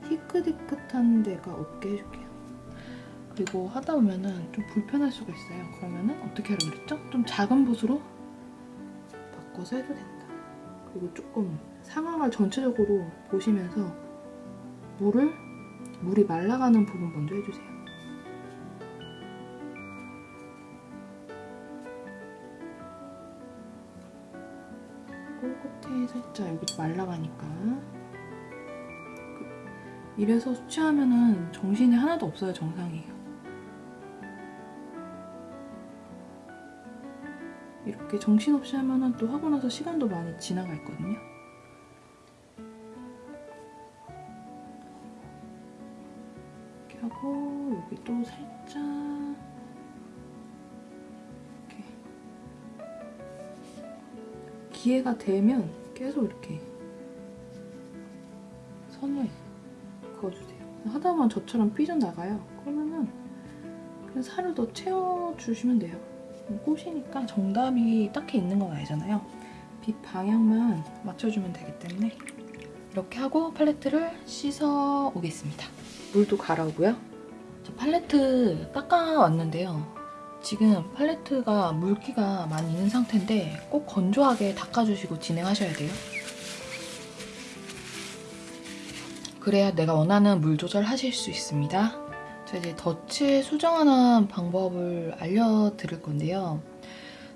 희끗희끗한 데가 없게 해줄게요. 그리고 하다 보면은 좀 불편할 수가 있어요. 그러면은 어떻게 하라고 그랬죠? 좀 작은 붓으로 바꿔서 해도 된다. 그리고 조금 상황을 전체적으로 보시면서 물을 물이 말라가는 부분 먼저 해주세요. 끝에 살짝 여기 말라가니까 그- 이래서 수치하면은 정신이 하나도 없어요 정상이에요. 이렇게 정신없이 하면은 또 하고 나서 시간도 많이 지나가 있거든요. 이렇게 하고 여기 또 살짝 이렇게 기회가 되면 계속 이렇게 선을 그어주세요. 하다 보면 저처럼 삐져나가요. 그러면은 그냥 살을 더 채워주시면 돼요. 꽃이니까 정답이 딱히 있는 건 아니잖아요. 빛 방향만 맞춰주면 되기 때문에 이렇게 하고 팔레트를 씻어 오겠습니다. 물도 갈아오고요. 저 팔레트 닦아왔는데요. 지금 팔레트가 물기가 많이 있는 상태인데 꼭 건조하게 닦아주시고 진행하셔야 돼요. 그래야 내가 원하는 물 조절하실 수 있습니다. 자 이제 덫을 수정하는 방법을 알려드릴 건데요.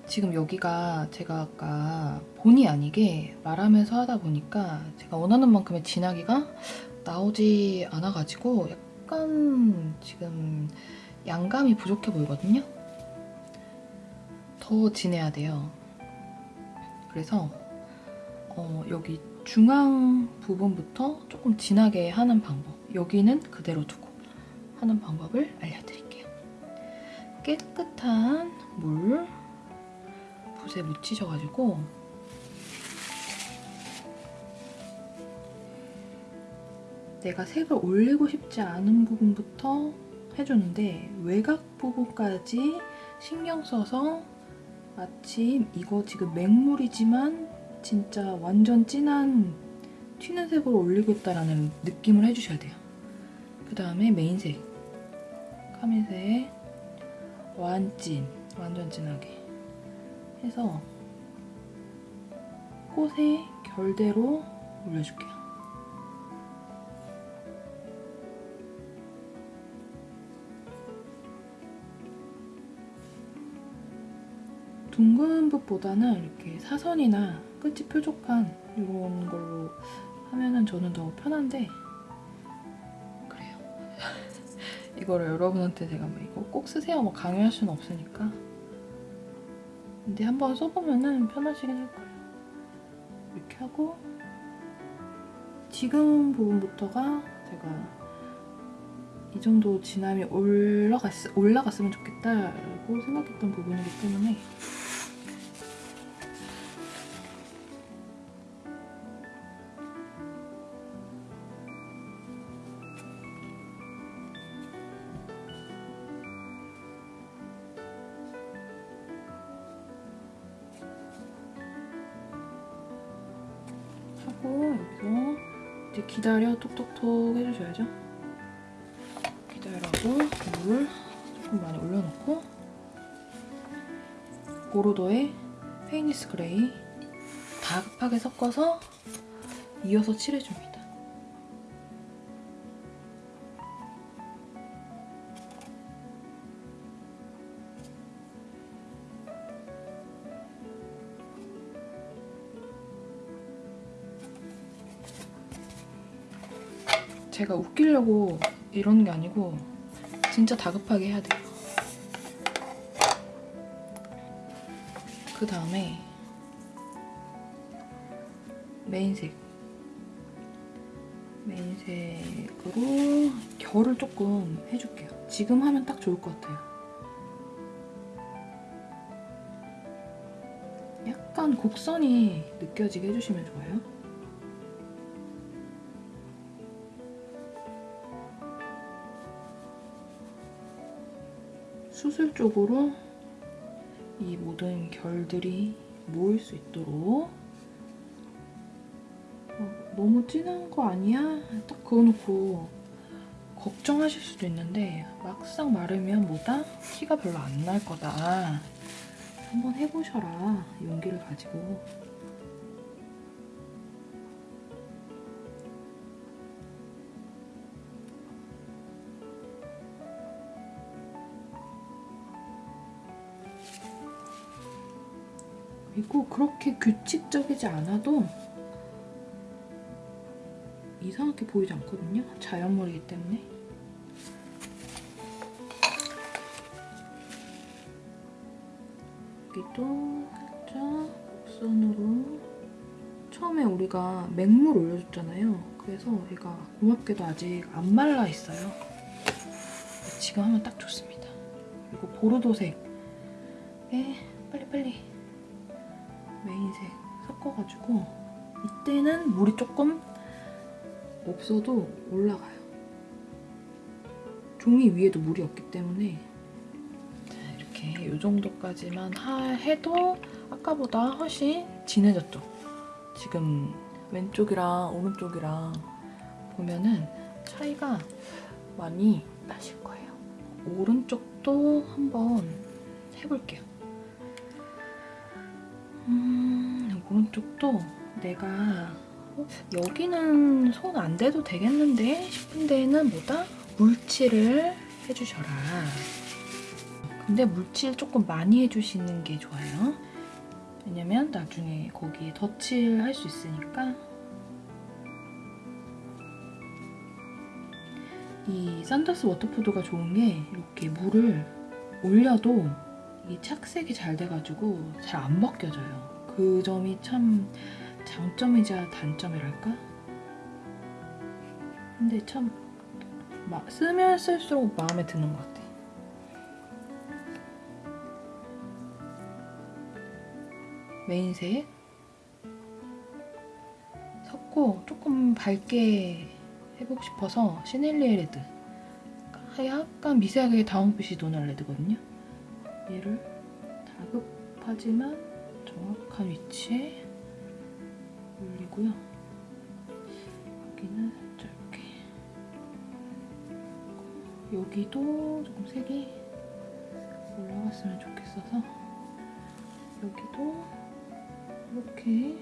지금 여기가 제가 아까 본의 아니게 말하면서 하다 보니까 제가 원하는 만큼의 진하기가 나오지 않아가지고 약간 지금 양감이 부족해 보이거든요. 더 진해야 돼요. 그래서 어, 여기 중앙 부분부터 조금 진하게 하는 방법 여기는 그대로 두고 하는 방법을 알려드릴게요. 깨끗한 물 붓에 묻히셔가지고 내가 색을 올리고 싶지 않은 부분부터 해주는데 외곽 부분까지 신경 써서 마침 이거 지금 맹물이지만 진짜 완전 진한 튀는 색으로 올리고 있다라는 느낌을 해주셔야 돼요. 그 다음에 메인색 카민색 완찐 완전 진하게 해서 꽃의 결대로 올려줄게요. 둥근 붓보다는 이렇게 사선이나 끝이 뾰족한 이런 걸로 하면은 저는 더 편한데 그래요. <laughs> 이거를 여러분한테 제가 뭐 이거 꼭 쓰세요 뭐 강요할 수는 없으니까 근데 한번 써보면은 편하시긴 할 거예요. 이렇게 하고 지금 부분부터가 제가 이 정도 진함이 올라갔, 올라갔으면 좋겠다라고 생각했던 부분이기 때문에 기다려 톡톡톡 해주셔야죠. 기다려고 물 조금 많이 올려놓고 고로도의 Payne's grey 다급하게 섞어서 이어서 칠해줍니다. 제가 웃기려고 이러는 게 아니고 진짜 다급하게 해야 돼요. 그 다음에 메인색 메인색으로 결을 조금 해줄게요. 지금 하면 딱 좋을 것 같아요. 약간 곡선이 느껴지게 해주시면 좋아요. 수술 쪽으로 이 모든 결들이 모일 수 있도록 어, 너무 진한 거 아니야? 딱 그어놓고 걱정하실 수도 있는데 막상 마르면 뭐다? 티가 별로 안 날 거다. 한번 해보셔라. 용기를 가지고. 그리고 그렇게 규칙적이지 않아도 이상하게 보이지 않거든요. 자연물이기 때문에. 여기도 살짝 곡선으로 처음에 우리가 맹물 올려줬잖아요. 그래서 얘가 고맙게도 아직 안 말라 있어요. 지금 하면 딱 좋습니다. 그리고 보르도색에 빨리빨리 메인색 섞어가지고 이때는 물이 조금 없어도 올라가요. 종이 위에도 물이 없기 때문에 자, 이렇게 이 정도까지만 하, 해도 아까보다 훨씬 진해졌죠. 지금 왼쪽이랑 오른쪽이랑 보면은 차이가 많이 나실 거예요. 오른쪽도 한번 해볼게요. 음, 오른쪽도 내가 어, 여기는 손 안 대도 되겠는데 싶은 데에는 뭐다? 물칠을 해주셔라. 근데 물칠 조금 많이 해주시는 게 좋아요. 왜냐면 나중에 거기에 덧칠 할 수 있으니까 이 Saunders Waterford가 좋은 게 이렇게 물을 올려도 이 착색이 잘 돼가지고 잘 안 벗겨져요. 그 점이 참 장점이자 단점이랄까? 근데 참 쓰면 쓸수록 마음에 드는 것 같아. main색 섞고 조금 밝게 해보고 싶어서 시넬리에 레드 약간 미세하게 다운빛이 도는 레드거든요. 얘를 다급하지만 정확한 위치에 올리고요. 여기는 이렇게 여기도 조금 색이 올라갔으면 좋겠어서 여기도 이렇게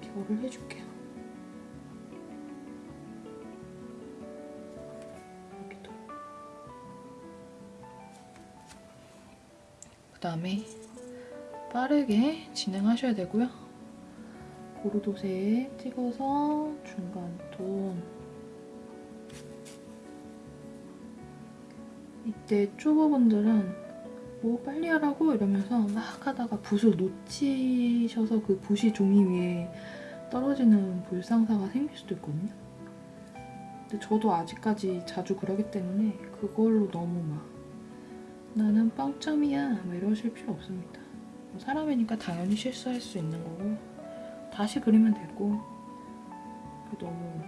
결을 해줄게요. 다음에 빠르게 진행하셔야 되고요. 보르도색 찍어서 중간 톤 이때 초보분들은 뭐 빨리 하라고 이러면서 막 하다가 붓을 놓치셔서 그 붓이 종이 위에 떨어지는 불상사가 생길 수도 있거든요. 근데 저도 아직까지 자주 그러기 때문에 그걸로 너무 막 나는 빵점이야 막 이러실 필요 없습니다. 뭐 사람이니까 당연히 실수할 수 있는 거고 다시 그리면 되고 너무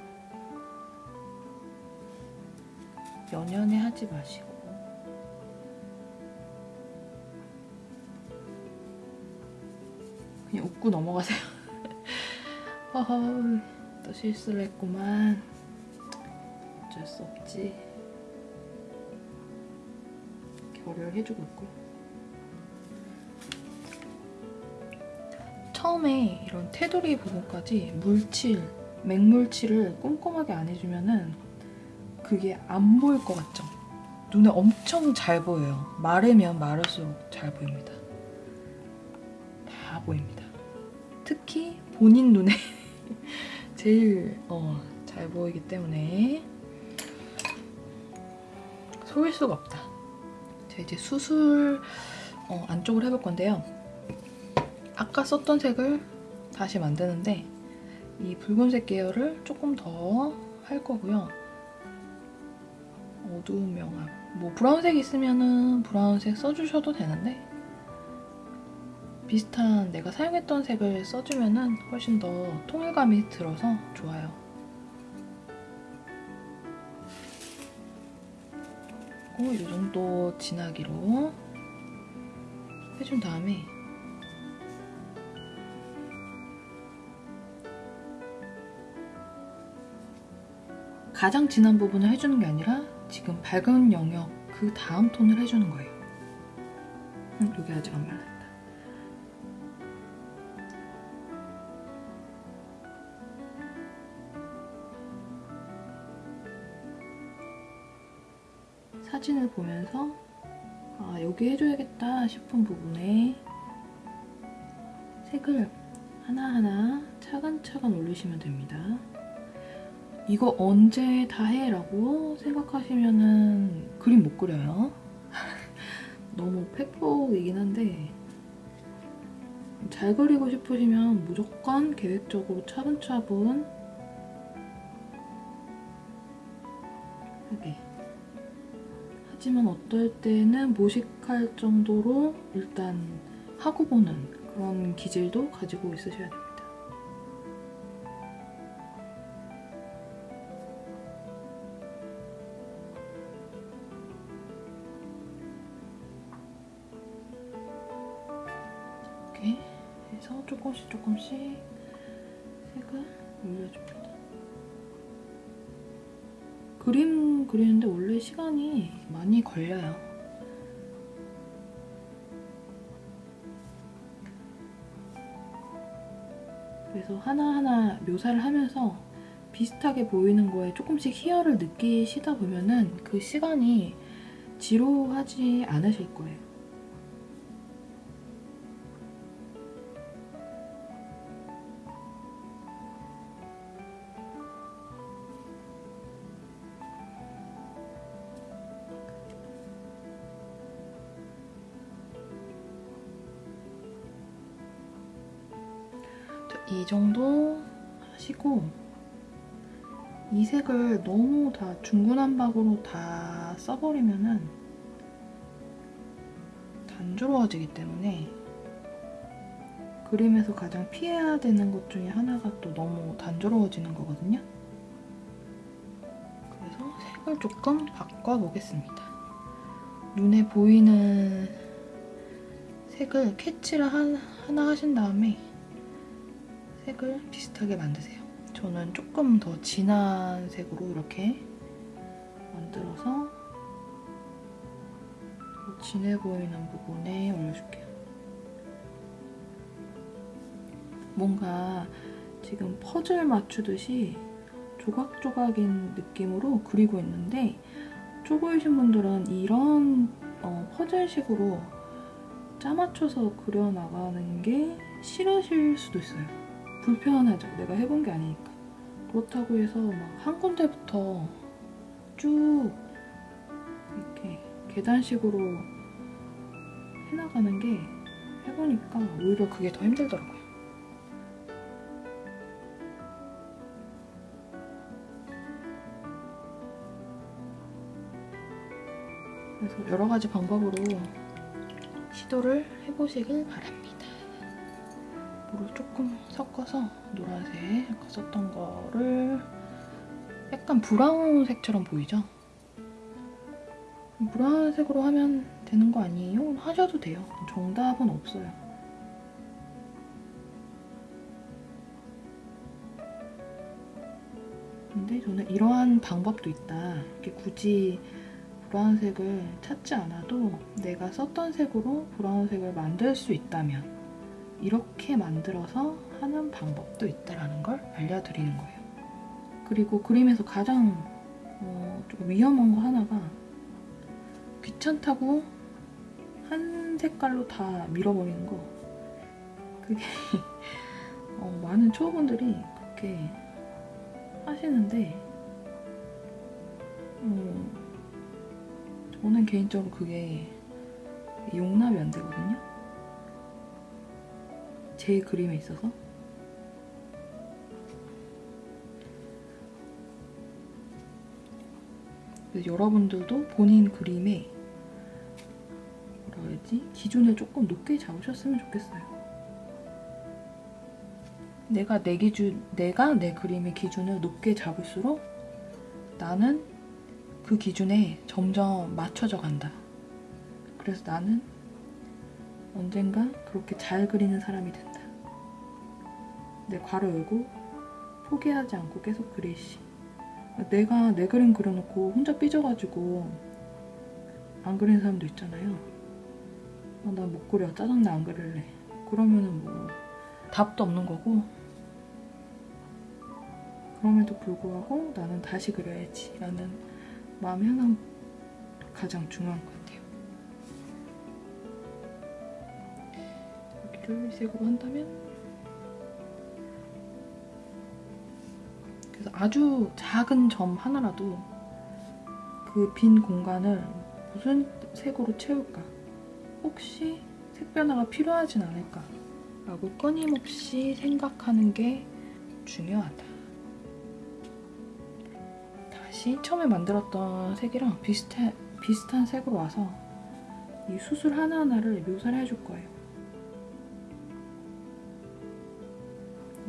연연해 하지 마시고 그냥 웃고 넘어가세요. <laughs> 허허, 또 실수를 했구만. 어쩔 수 없지. 결을 해주고 있고. 처음에 이런 테두리 부분까지 물칠, 맹물칠을 꼼꼼하게 안 해주면 은 그게 안 보일 것 같죠? 눈에 엄청 잘 보여요. 마르면 마를수록 잘 보입니다. 다 보입니다. 특히 본인 눈에 <laughs> 제일 어, 잘 보이기 때문에 속일 수가 없다. 자 이제 수술 어, 안쪽으로 해볼 건데요. 아까 썼던 색을 다시 만드는데 이 붉은색 계열을 조금 더 할 거고요. 어두운 명암. 뭐 브라운색 있으면은 브라운색 써주셔도 되는데 비슷한 내가 사용했던 색을 써주면 훨씬 더 통일감이 들어서 좋아요. 하고 이 정도 진하기로 해준 다음에 가장 진한 부분을 해주는 게 아니라 지금 밝은 영역 그 다음 톤을 해주는 거예요. 음, 여기 아직 안 말라요. 사진을 보면서 아, 여기 해줘야겠다 싶은 부분에 색을 하나하나 차근차근 올리시면 됩니다. 이거 언제 다 해? 라고 생각하시면은 그림 못 그려요. <laughs> 너무 팩폭이긴 한데 잘 그리고 싶으시면 무조건 계획적으로 차분차분 하게 하지만 어떨 때는 모식할 정도로 일단 하고 보는 그런 기질도 가지고 있으셔야 됩니다. 조금씩 조금씩 색을 올려줍니다. 그림 그리는데 원래 시간이 많이 걸려요. 그래서 하나하나 묘사를 하면서 비슷하게 보이는 거에 조금씩 희열을 느끼시다 보면은 그 시간이 지루하지 않으실 거예요. 이 정도 하시고 이 색을 너무 다 중구난방으로 다 써버리면은 단조로워지기 때문에 그림에서 가장 피해야 되는 것 중에 하나가 또 너무 단조로워지는 거거든요. 그래서 색을 조금 바꿔보겠습니다. 눈에 보이는 색을 캐치를 하나 하신 다음에 색을 비슷하게 만드세요. 저는 조금 더 진한 색으로 이렇게 만들어서 진해 보이는 부분에 올려줄게요. 뭔가 지금 퍼즐 맞추듯이 조각조각인 느낌으로 그리고 있는데 초보이신 분들은 이런 어, 퍼즐식으로 짜맞춰서 그려나가는 게 싫으실 수도 있어요. 불편하죠. 내가 해본 게 아니니까. 그렇다고 해서 막 한 군데부터 쭉 이렇게 계단식으로 해나가는 게 해보니까 오히려 그게 더 힘들더라고요. 그래서 여러 가지 방법으로 시도를 해보시길 바랍니다. 물을 조금 섞어서 노란색 아까 썼던 거를 약간 브라운색처럼 보이죠? 브라운색으로 하면 되는 거 아니에요? 하셔도 돼요. 정답은 없어요. 근데 저는 이러한 방법도 있다. 이렇게 굳이 브라운색을 찾지 않아도 내가 썼던 색으로 브라운색을 만들 수 있다면 이렇게 만들어서 하는 방법도 있다는 걸 알려드리는 거예요. 그리고 그림에서 가장 어, 좀 위험한 거 하나가 귀찮다고 한 색깔로 다 밀어버리는 거 그게 <laughs> 어, 많은 초보분들이 그렇게 하시는데 음, 저는 개인적으로 그게 용납이 안 되거든요. 제 그림에 있어서. 여러분들도 본인 그림에 뭐라 해야지 기준을 조금 높게 잡으셨으면 좋겠어요. 내가 내 기준, 내가 내 그림의 기준을 높게 잡을수록 나는 그 기준에 점점 맞춰져 간다. 그래서 나는 언젠가 그렇게 잘 그리는 사람이 된다. 내 괄호 열고 포기하지 않고 계속 그리시. 내가 내 그림 그려놓고 혼자 삐져가지고 안 그리는 사람도 있잖아요. 아, 나못 그려. 짜증나 안 그릴래. 그러면은 뭐 답도 없는 거고 그럼에도 불구하고 나는 다시 그려야지 라는 마음이 항상 가장 중요한 것 같아요. 색으로 한다면 그래서 아주 작은 점 하나라도 그 빈 공간을 무슨 색으로 채울까? 혹시 색 변화가 필요하진 않을까? 라고 끊임없이 생각하는 게 중요하다. 다시 처음에 만들었던 색이랑 비슷한, 비슷한 색으로 와서 이 수술 하나하나를 묘사를 해줄 거예요.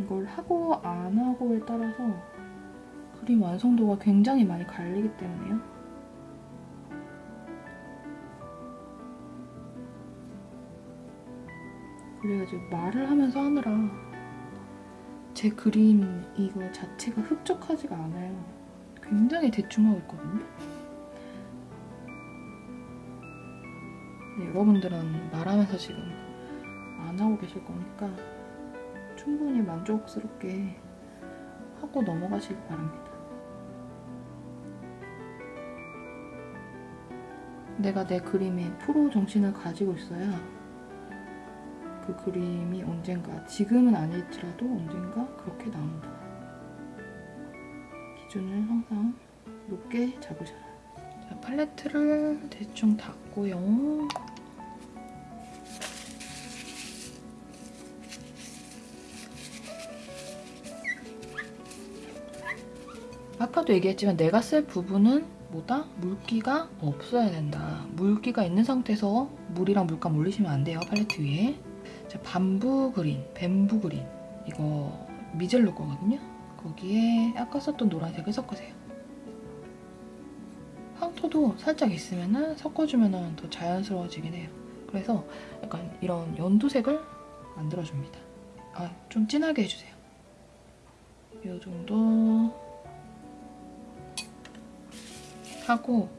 걸 하고 안 하고에 따라서 그림 완성도가 굉장히 많이 갈리기 때문에요. 그래가지고 말을 하면서 하느라 제 그림 이거 자체가 흡족하지가 않아요. 굉장히 대충 하고 있거든요. 네, 여러분들은 말하면서 지금 안 하고 계실 거니까 충분히 만족스럽게 하고 넘어가시길 바랍니다. 내가 내 그림에 프로 정신을 가지고 있어야 그 그림이 언젠가 지금은 아닐지라도 언젠가 그렇게 나온다. 기준을 항상 높게 잡으셔라. 자, 팔레트를 대충 닫고요. 아까도 얘기했지만 내가 쓸 부분은 뭐다? 물기가 없어야 된다. 물기가 있는 상태에서 물이랑 물감 올리시면 안 돼요, 팔레트 위에. 자, 밤부 그린, 뱀부 그린. 이거 미젤로 거거든요. 거기에 아까 썼던 노란색을 섞으세요. 황토도 살짝 있으면 섞어주면 더 자연스러워지긴 해요. 그래서 약간 이런 연두색을 만들어줍니다. 아, 좀 진하게 해주세요. 이 정도 하고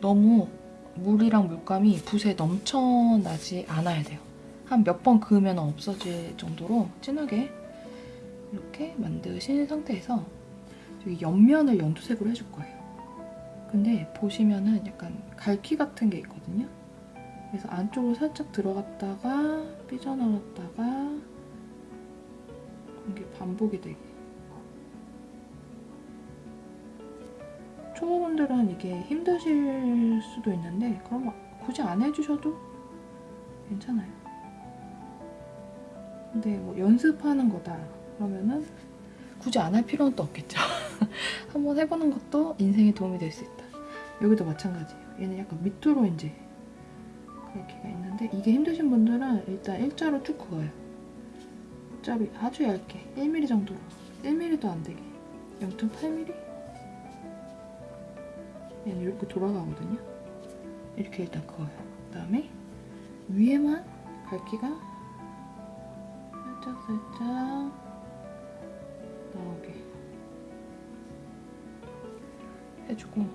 너무 물이랑 물감이 붓에 넘쳐나지 않아야 돼요. 한 몇 번 그으면 없어질 정도로 진하게 이렇게 만드신 상태에서 여기 옆면을 연두색으로 해줄 거예요. 근데 보시면은 약간 갈퀴 같은 게 있거든요. 그래서 안쪽으로 살짝 들어갔다가 삐져나왔다가 이게 반복이 되게 초보분들은 이게 힘드실 수도 있는데 그럼 굳이 안 해주셔도 괜찮아요. 근데 뭐 연습하는 거다 그러면은 굳이 안 할 필요는 또 없겠죠. <laughs> 한번 해보는 것도 인생에 도움이 될 수 있다. 여기도 마찬가지예요. 얘는 약간 밑으로 이제 그렇게가 있는데 이게 힘드신 분들은 일단 일자로 쭉 그어요. 일자로 아주 얇게 1mm 정도로 1mm도 안 되게 0.8mm? 얘는 이렇게 돌아가거든요. 이렇게 일단 그어요. 그 다음에 위에만 갈기가 살짝 살짝 나오게 해주고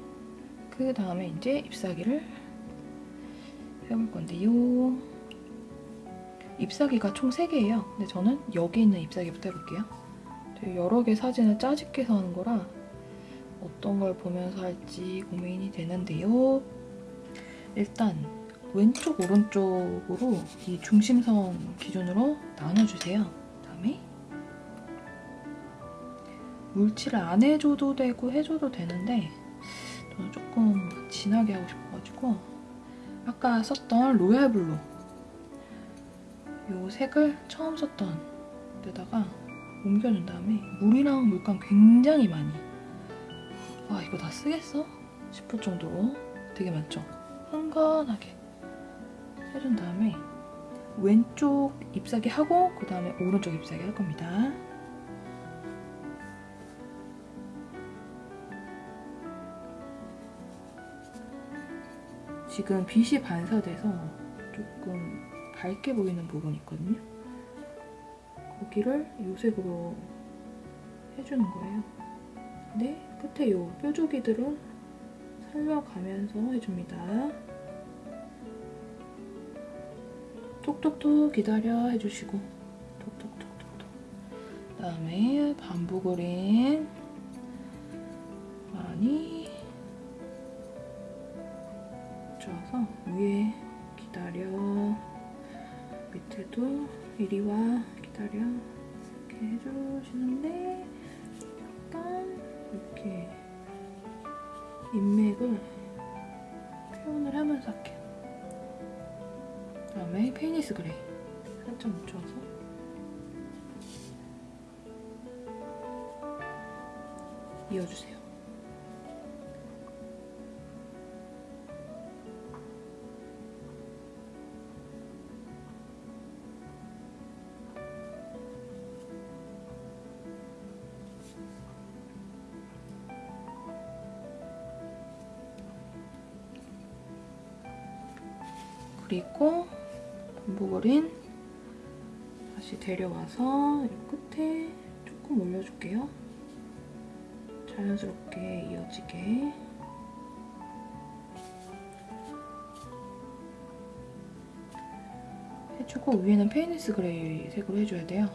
그 다음에 이제 잎사귀를 해볼 건데 요. 잎사귀가 총 3개예요. 근데 저는 여기 있는 잎사귀부터 해볼게요. 여러 개 사진을 짜집게서 하는 거라 어떤 걸 보면서 할지 고민이 되는데요. 일단 왼쪽 오른쪽으로 이 중심선 기준으로 나눠주세요. 그다음에 물칠을 안 해줘도 되고 해줘도 되는데 저는 조금 진하게 하고 싶어가지고 아까 썼던 royal blue 이 색을 처음 썼던 데다가 옮겨준 다음에 물이랑 물감 굉장히 많이 와 이거 다 쓰겠어? 싶을 정도로 되게 많죠? 흥건하게 해준 다음에 왼쪽 잎사귀 하고 그 다음에 오른쪽 잎사귀 할 겁니다. 지금 빛이 반사돼서 조금 밝게 보이는 부분이 있거든요. 거기를 이 색으로 해주는 거예요. 근데 끝에 요. 뾰족이들은 살려가면서 해줍니다. 톡톡톡 기다려 해주시고. 톡톡톡톡톡. 그 다음에 반부 그린 많이 붙여서 위에 기다려. 밑에도 이리 와 기다려. 이렇게 해주시는데 이렇게 인맥을 표현을 하면서 할게요. 그다음에 페니스 그레이 살짝 묻혀서 이어주세요. 데려와서 이 끝에 조금 올려줄게요. 자연스럽게 이어지게. 해주고 위에는 Payne's grey 색으로 해줘야 돼요.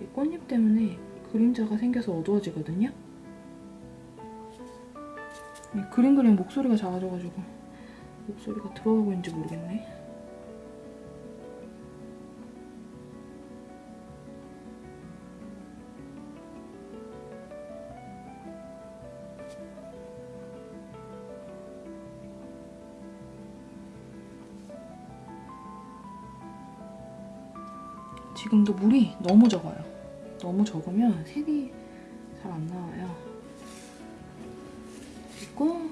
이 꽃잎 때문에 그림자가 생겨서 어두워지거든요. 이 그림 그림 목소리가 작아져가지고 목소리가 들어가고 있는지 모르겠네. 지금도 물이 너무 적어요. 너무 적으면 색이 잘 안 나와요. 그리고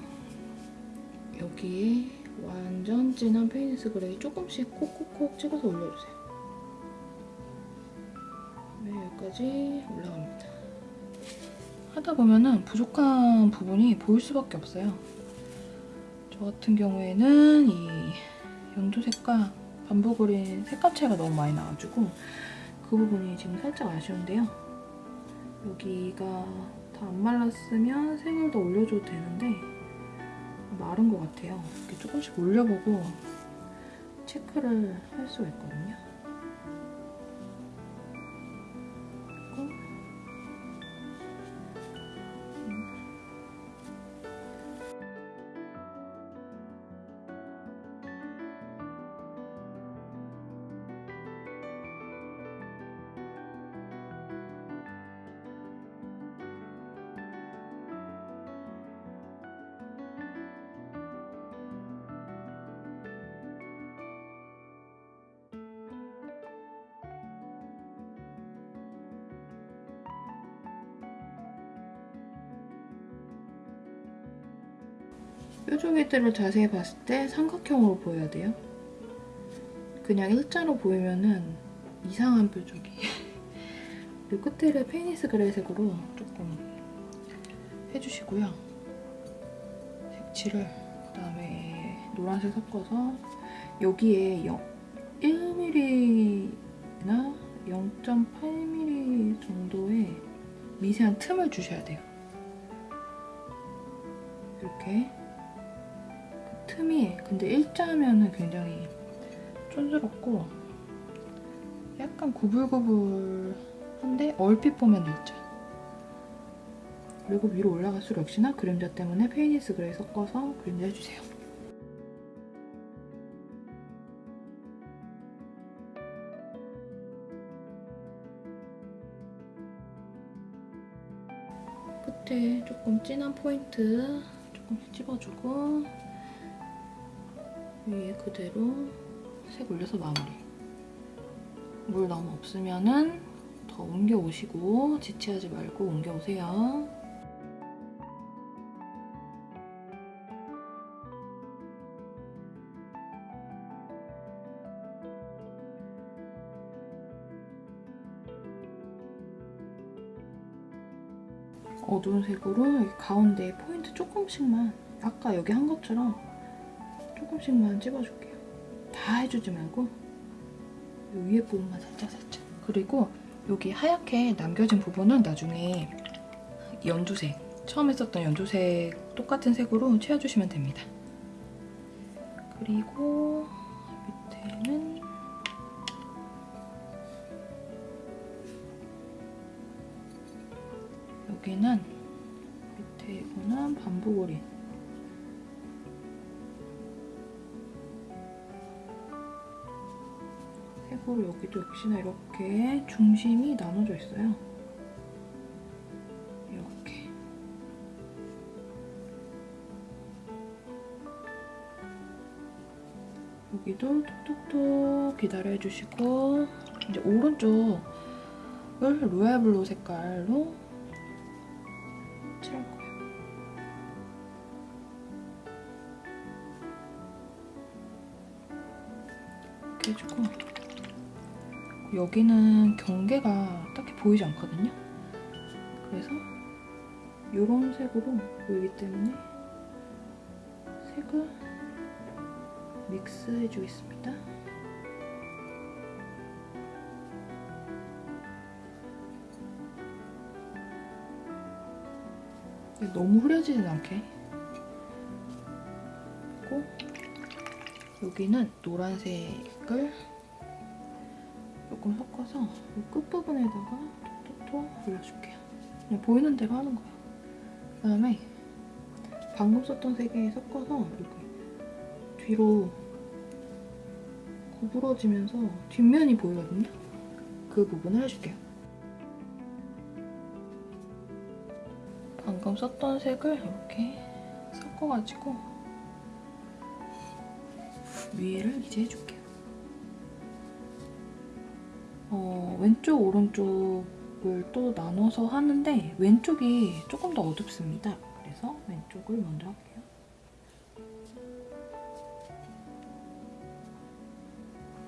여기에 완전 진한 Payne's grey 조금씩 콕콕콕 찍어서 올려주세요. 네, 여기까지 올라갑니다. 하다 보면은 부족한 부분이 보일 수밖에 없어요. 저 같은 경우에는 이 연두색과 반복그린 색감 차이가 너무 많이 나가지고 그 부분이 지금 살짝 아쉬운데요. 여기가 다 안 말랐으면 색을 더 올려줘도 되는데 마른 것 같아요. 이렇게 조금씩 올려보고 체크를 할 수가 있거든요. 뾰족이들을 자세히 봤을 때 삼각형으로 보여야 돼요. 그냥 일자로 보이면은 이상한 뾰족이. <laughs> 그리고 끝에를 Payne's grey 색으로 조금 해주시고요. 색칠을 그 다음에 노란색 섞어서 여기에 0, 1mm나 0.8mm 정도의 미세한 틈을 주셔야 돼요. 이렇게 틈이 근데 일자면은 굉장히 촌스럽고 약간 구불구불한데 얼핏 보면 일자. 그리고 위로 올라갈수록 역시나 그림자 때문에 Payne's grey 섞어서 그림자 해주세요. 끝에 조금 진한 포인트 조금씩 집어주고 위에 그대로 색 올려서 마무리. 물 너무 없으면 은 더 옮겨 오시고 지체하지 말고 옮겨 오세요. 어두운 색으로 가운데 포인트 조금씩만 아까 여기 한 것처럼 조금씩만 찝어줄게요. 다 해주지 말고 이 위에 부분만 살짝 살짝. 그리고 여기 하얗게 남겨진 부분은 나중에 연두색 처음에 썼던 연두색 똑같은 색으로 채워주시면 됩니다. 그리고 여기도 역시나 이렇게 중심이 나눠져 있어요. 이렇게 여기도 톡톡톡 기다려주시고 이제 오른쪽을 royal blue 색깔로 여기는 경계가 딱히 보이지 않거든요. 그래서 이런 색으로 보이기 때문에 색을 믹스해 주겠습니다. 너무 흐려지진 않게 그리고 여기는 노란색을 조금 섞어서 이 끝부분에다가 톡톡톡 올려줄게요. 그냥 보이는 대로 하는 거예요. 그다음에 방금 썼던 색에 섞어서 이렇게 뒤로 구부러지면서 뒷면이 보이거든요. 그 부분을 해줄게요. 방금 썼던 색을 이렇게 섞어가지고 위에를 이제 해줄게요. 어, 왼쪽, 오른쪽을 또 나눠서 하는데 왼쪽이 조금 더 어둡습니다. 그래서 왼쪽을 먼저 할게요.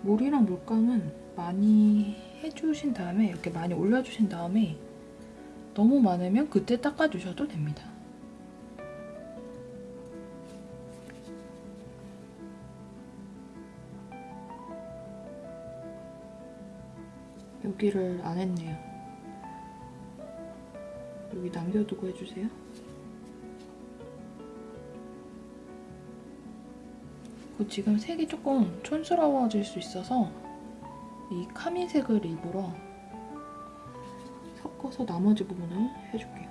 물이랑 물감은 많이 해주신 다음에 이렇게 많이 올려주신 다음에 너무 많으면 그때 닦아주셔도 됩니다. 여기를 안 했네요. 여기 남겨두고 해주세요. 지금 색이 조금 촌스러워질 수 있어서 이 카미색을 일부러 섞어서 나머지 부분을 해줄게요.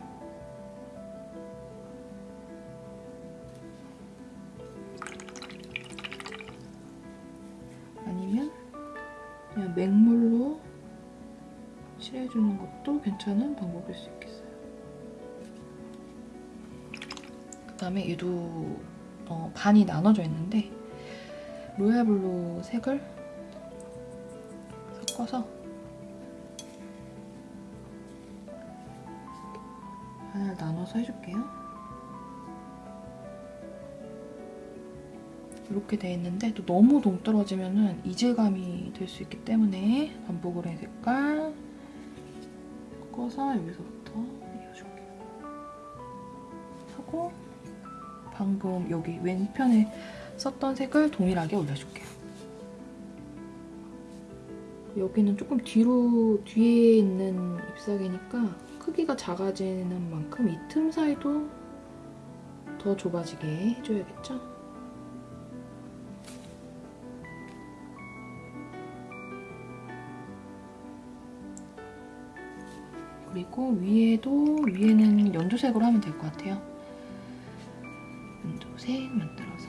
괜찮은 방법일 수 있겠어요. 그 다음에 얘도 어, 반이 나눠져 있는데 royal blue 색을 섞어서 반을 나눠서 해줄게요. 이렇게 돼 있는데 또 너무 동떨어지면 이질감이 될 수 있기 때문에 반복을 해 색깔 섞어서 여기서부터 이어줄게요. 하고 방금 여기 왼편에 썼던 색을 동일하게 올려줄게요. 여기는 조금 뒤로 뒤에 있는 잎사귀니까 크기가 작아지는 만큼 이 틈 사이도 더 좁아지게 해줘야겠죠? 그리고 위에도 위에는 연두색으로 하면 될 것 같아요. 연두색 만들어서.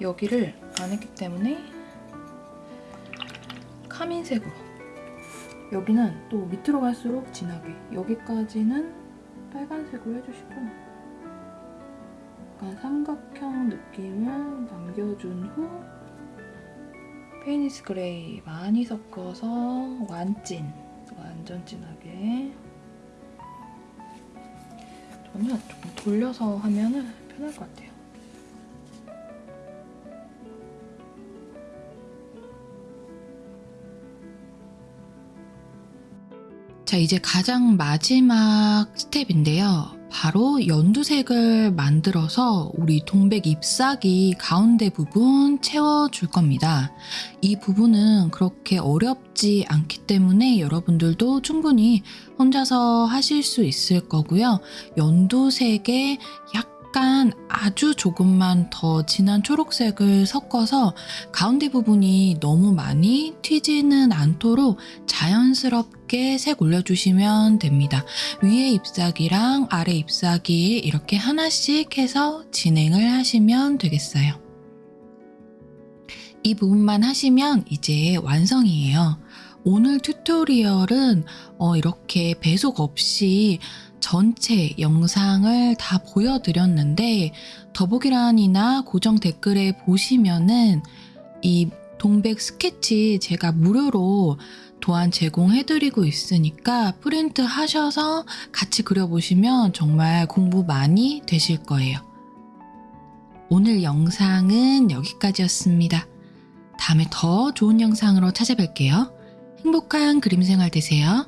여기를 안 했기 때문에 카민색으로. 여기는 또 밑으로 갈수록 진하게. 여기까지는 빨간색으로 해주시고. 약간 삼각형 느낌을 남겨준 후 Payne's grey 많이 섞어서 완찐 완전 진하게 저는 조금 돌려서 하면 편할 것 같아요. 자, 이제 가장 마지막 스텝인데요. 바로 연두색을 만들어서 우리 동백 잎사귀 가운데 부분 채워줄 겁니다. 이 부분은 그렇게 어렵지 않기 때문에 여러분들도 충분히 혼자서 하실 수 있을 거고요. 연두색에 약간 아주 조금만 더 진한 초록색을 섞어서 가운데 부분이 너무 많이 튀지는 않도록 자연스럽게 색 올려주시면 됩니다. 위에 잎사귀랑 아래 잎사귀 이렇게 하나씩 해서 진행을 하시면 되겠어요. 이 부분만 하시면 이제 완성이에요. 오늘 tutorial은 어, 이렇게 배속 없이 전체 영상을 다 보여드렸는데 더보기란이나 고정 댓글에 보시면은 이 동백 스케치 제가 무료로 도안 제공해드리고 있으니까 프린트 하셔서 같이 그려보시면 정말 공부 많이 되실 거예요. 오늘 영상은 여기까지였습니다. 다음에 더 좋은 영상으로 찾아뵐게요. 행복한 그림 생활 되세요.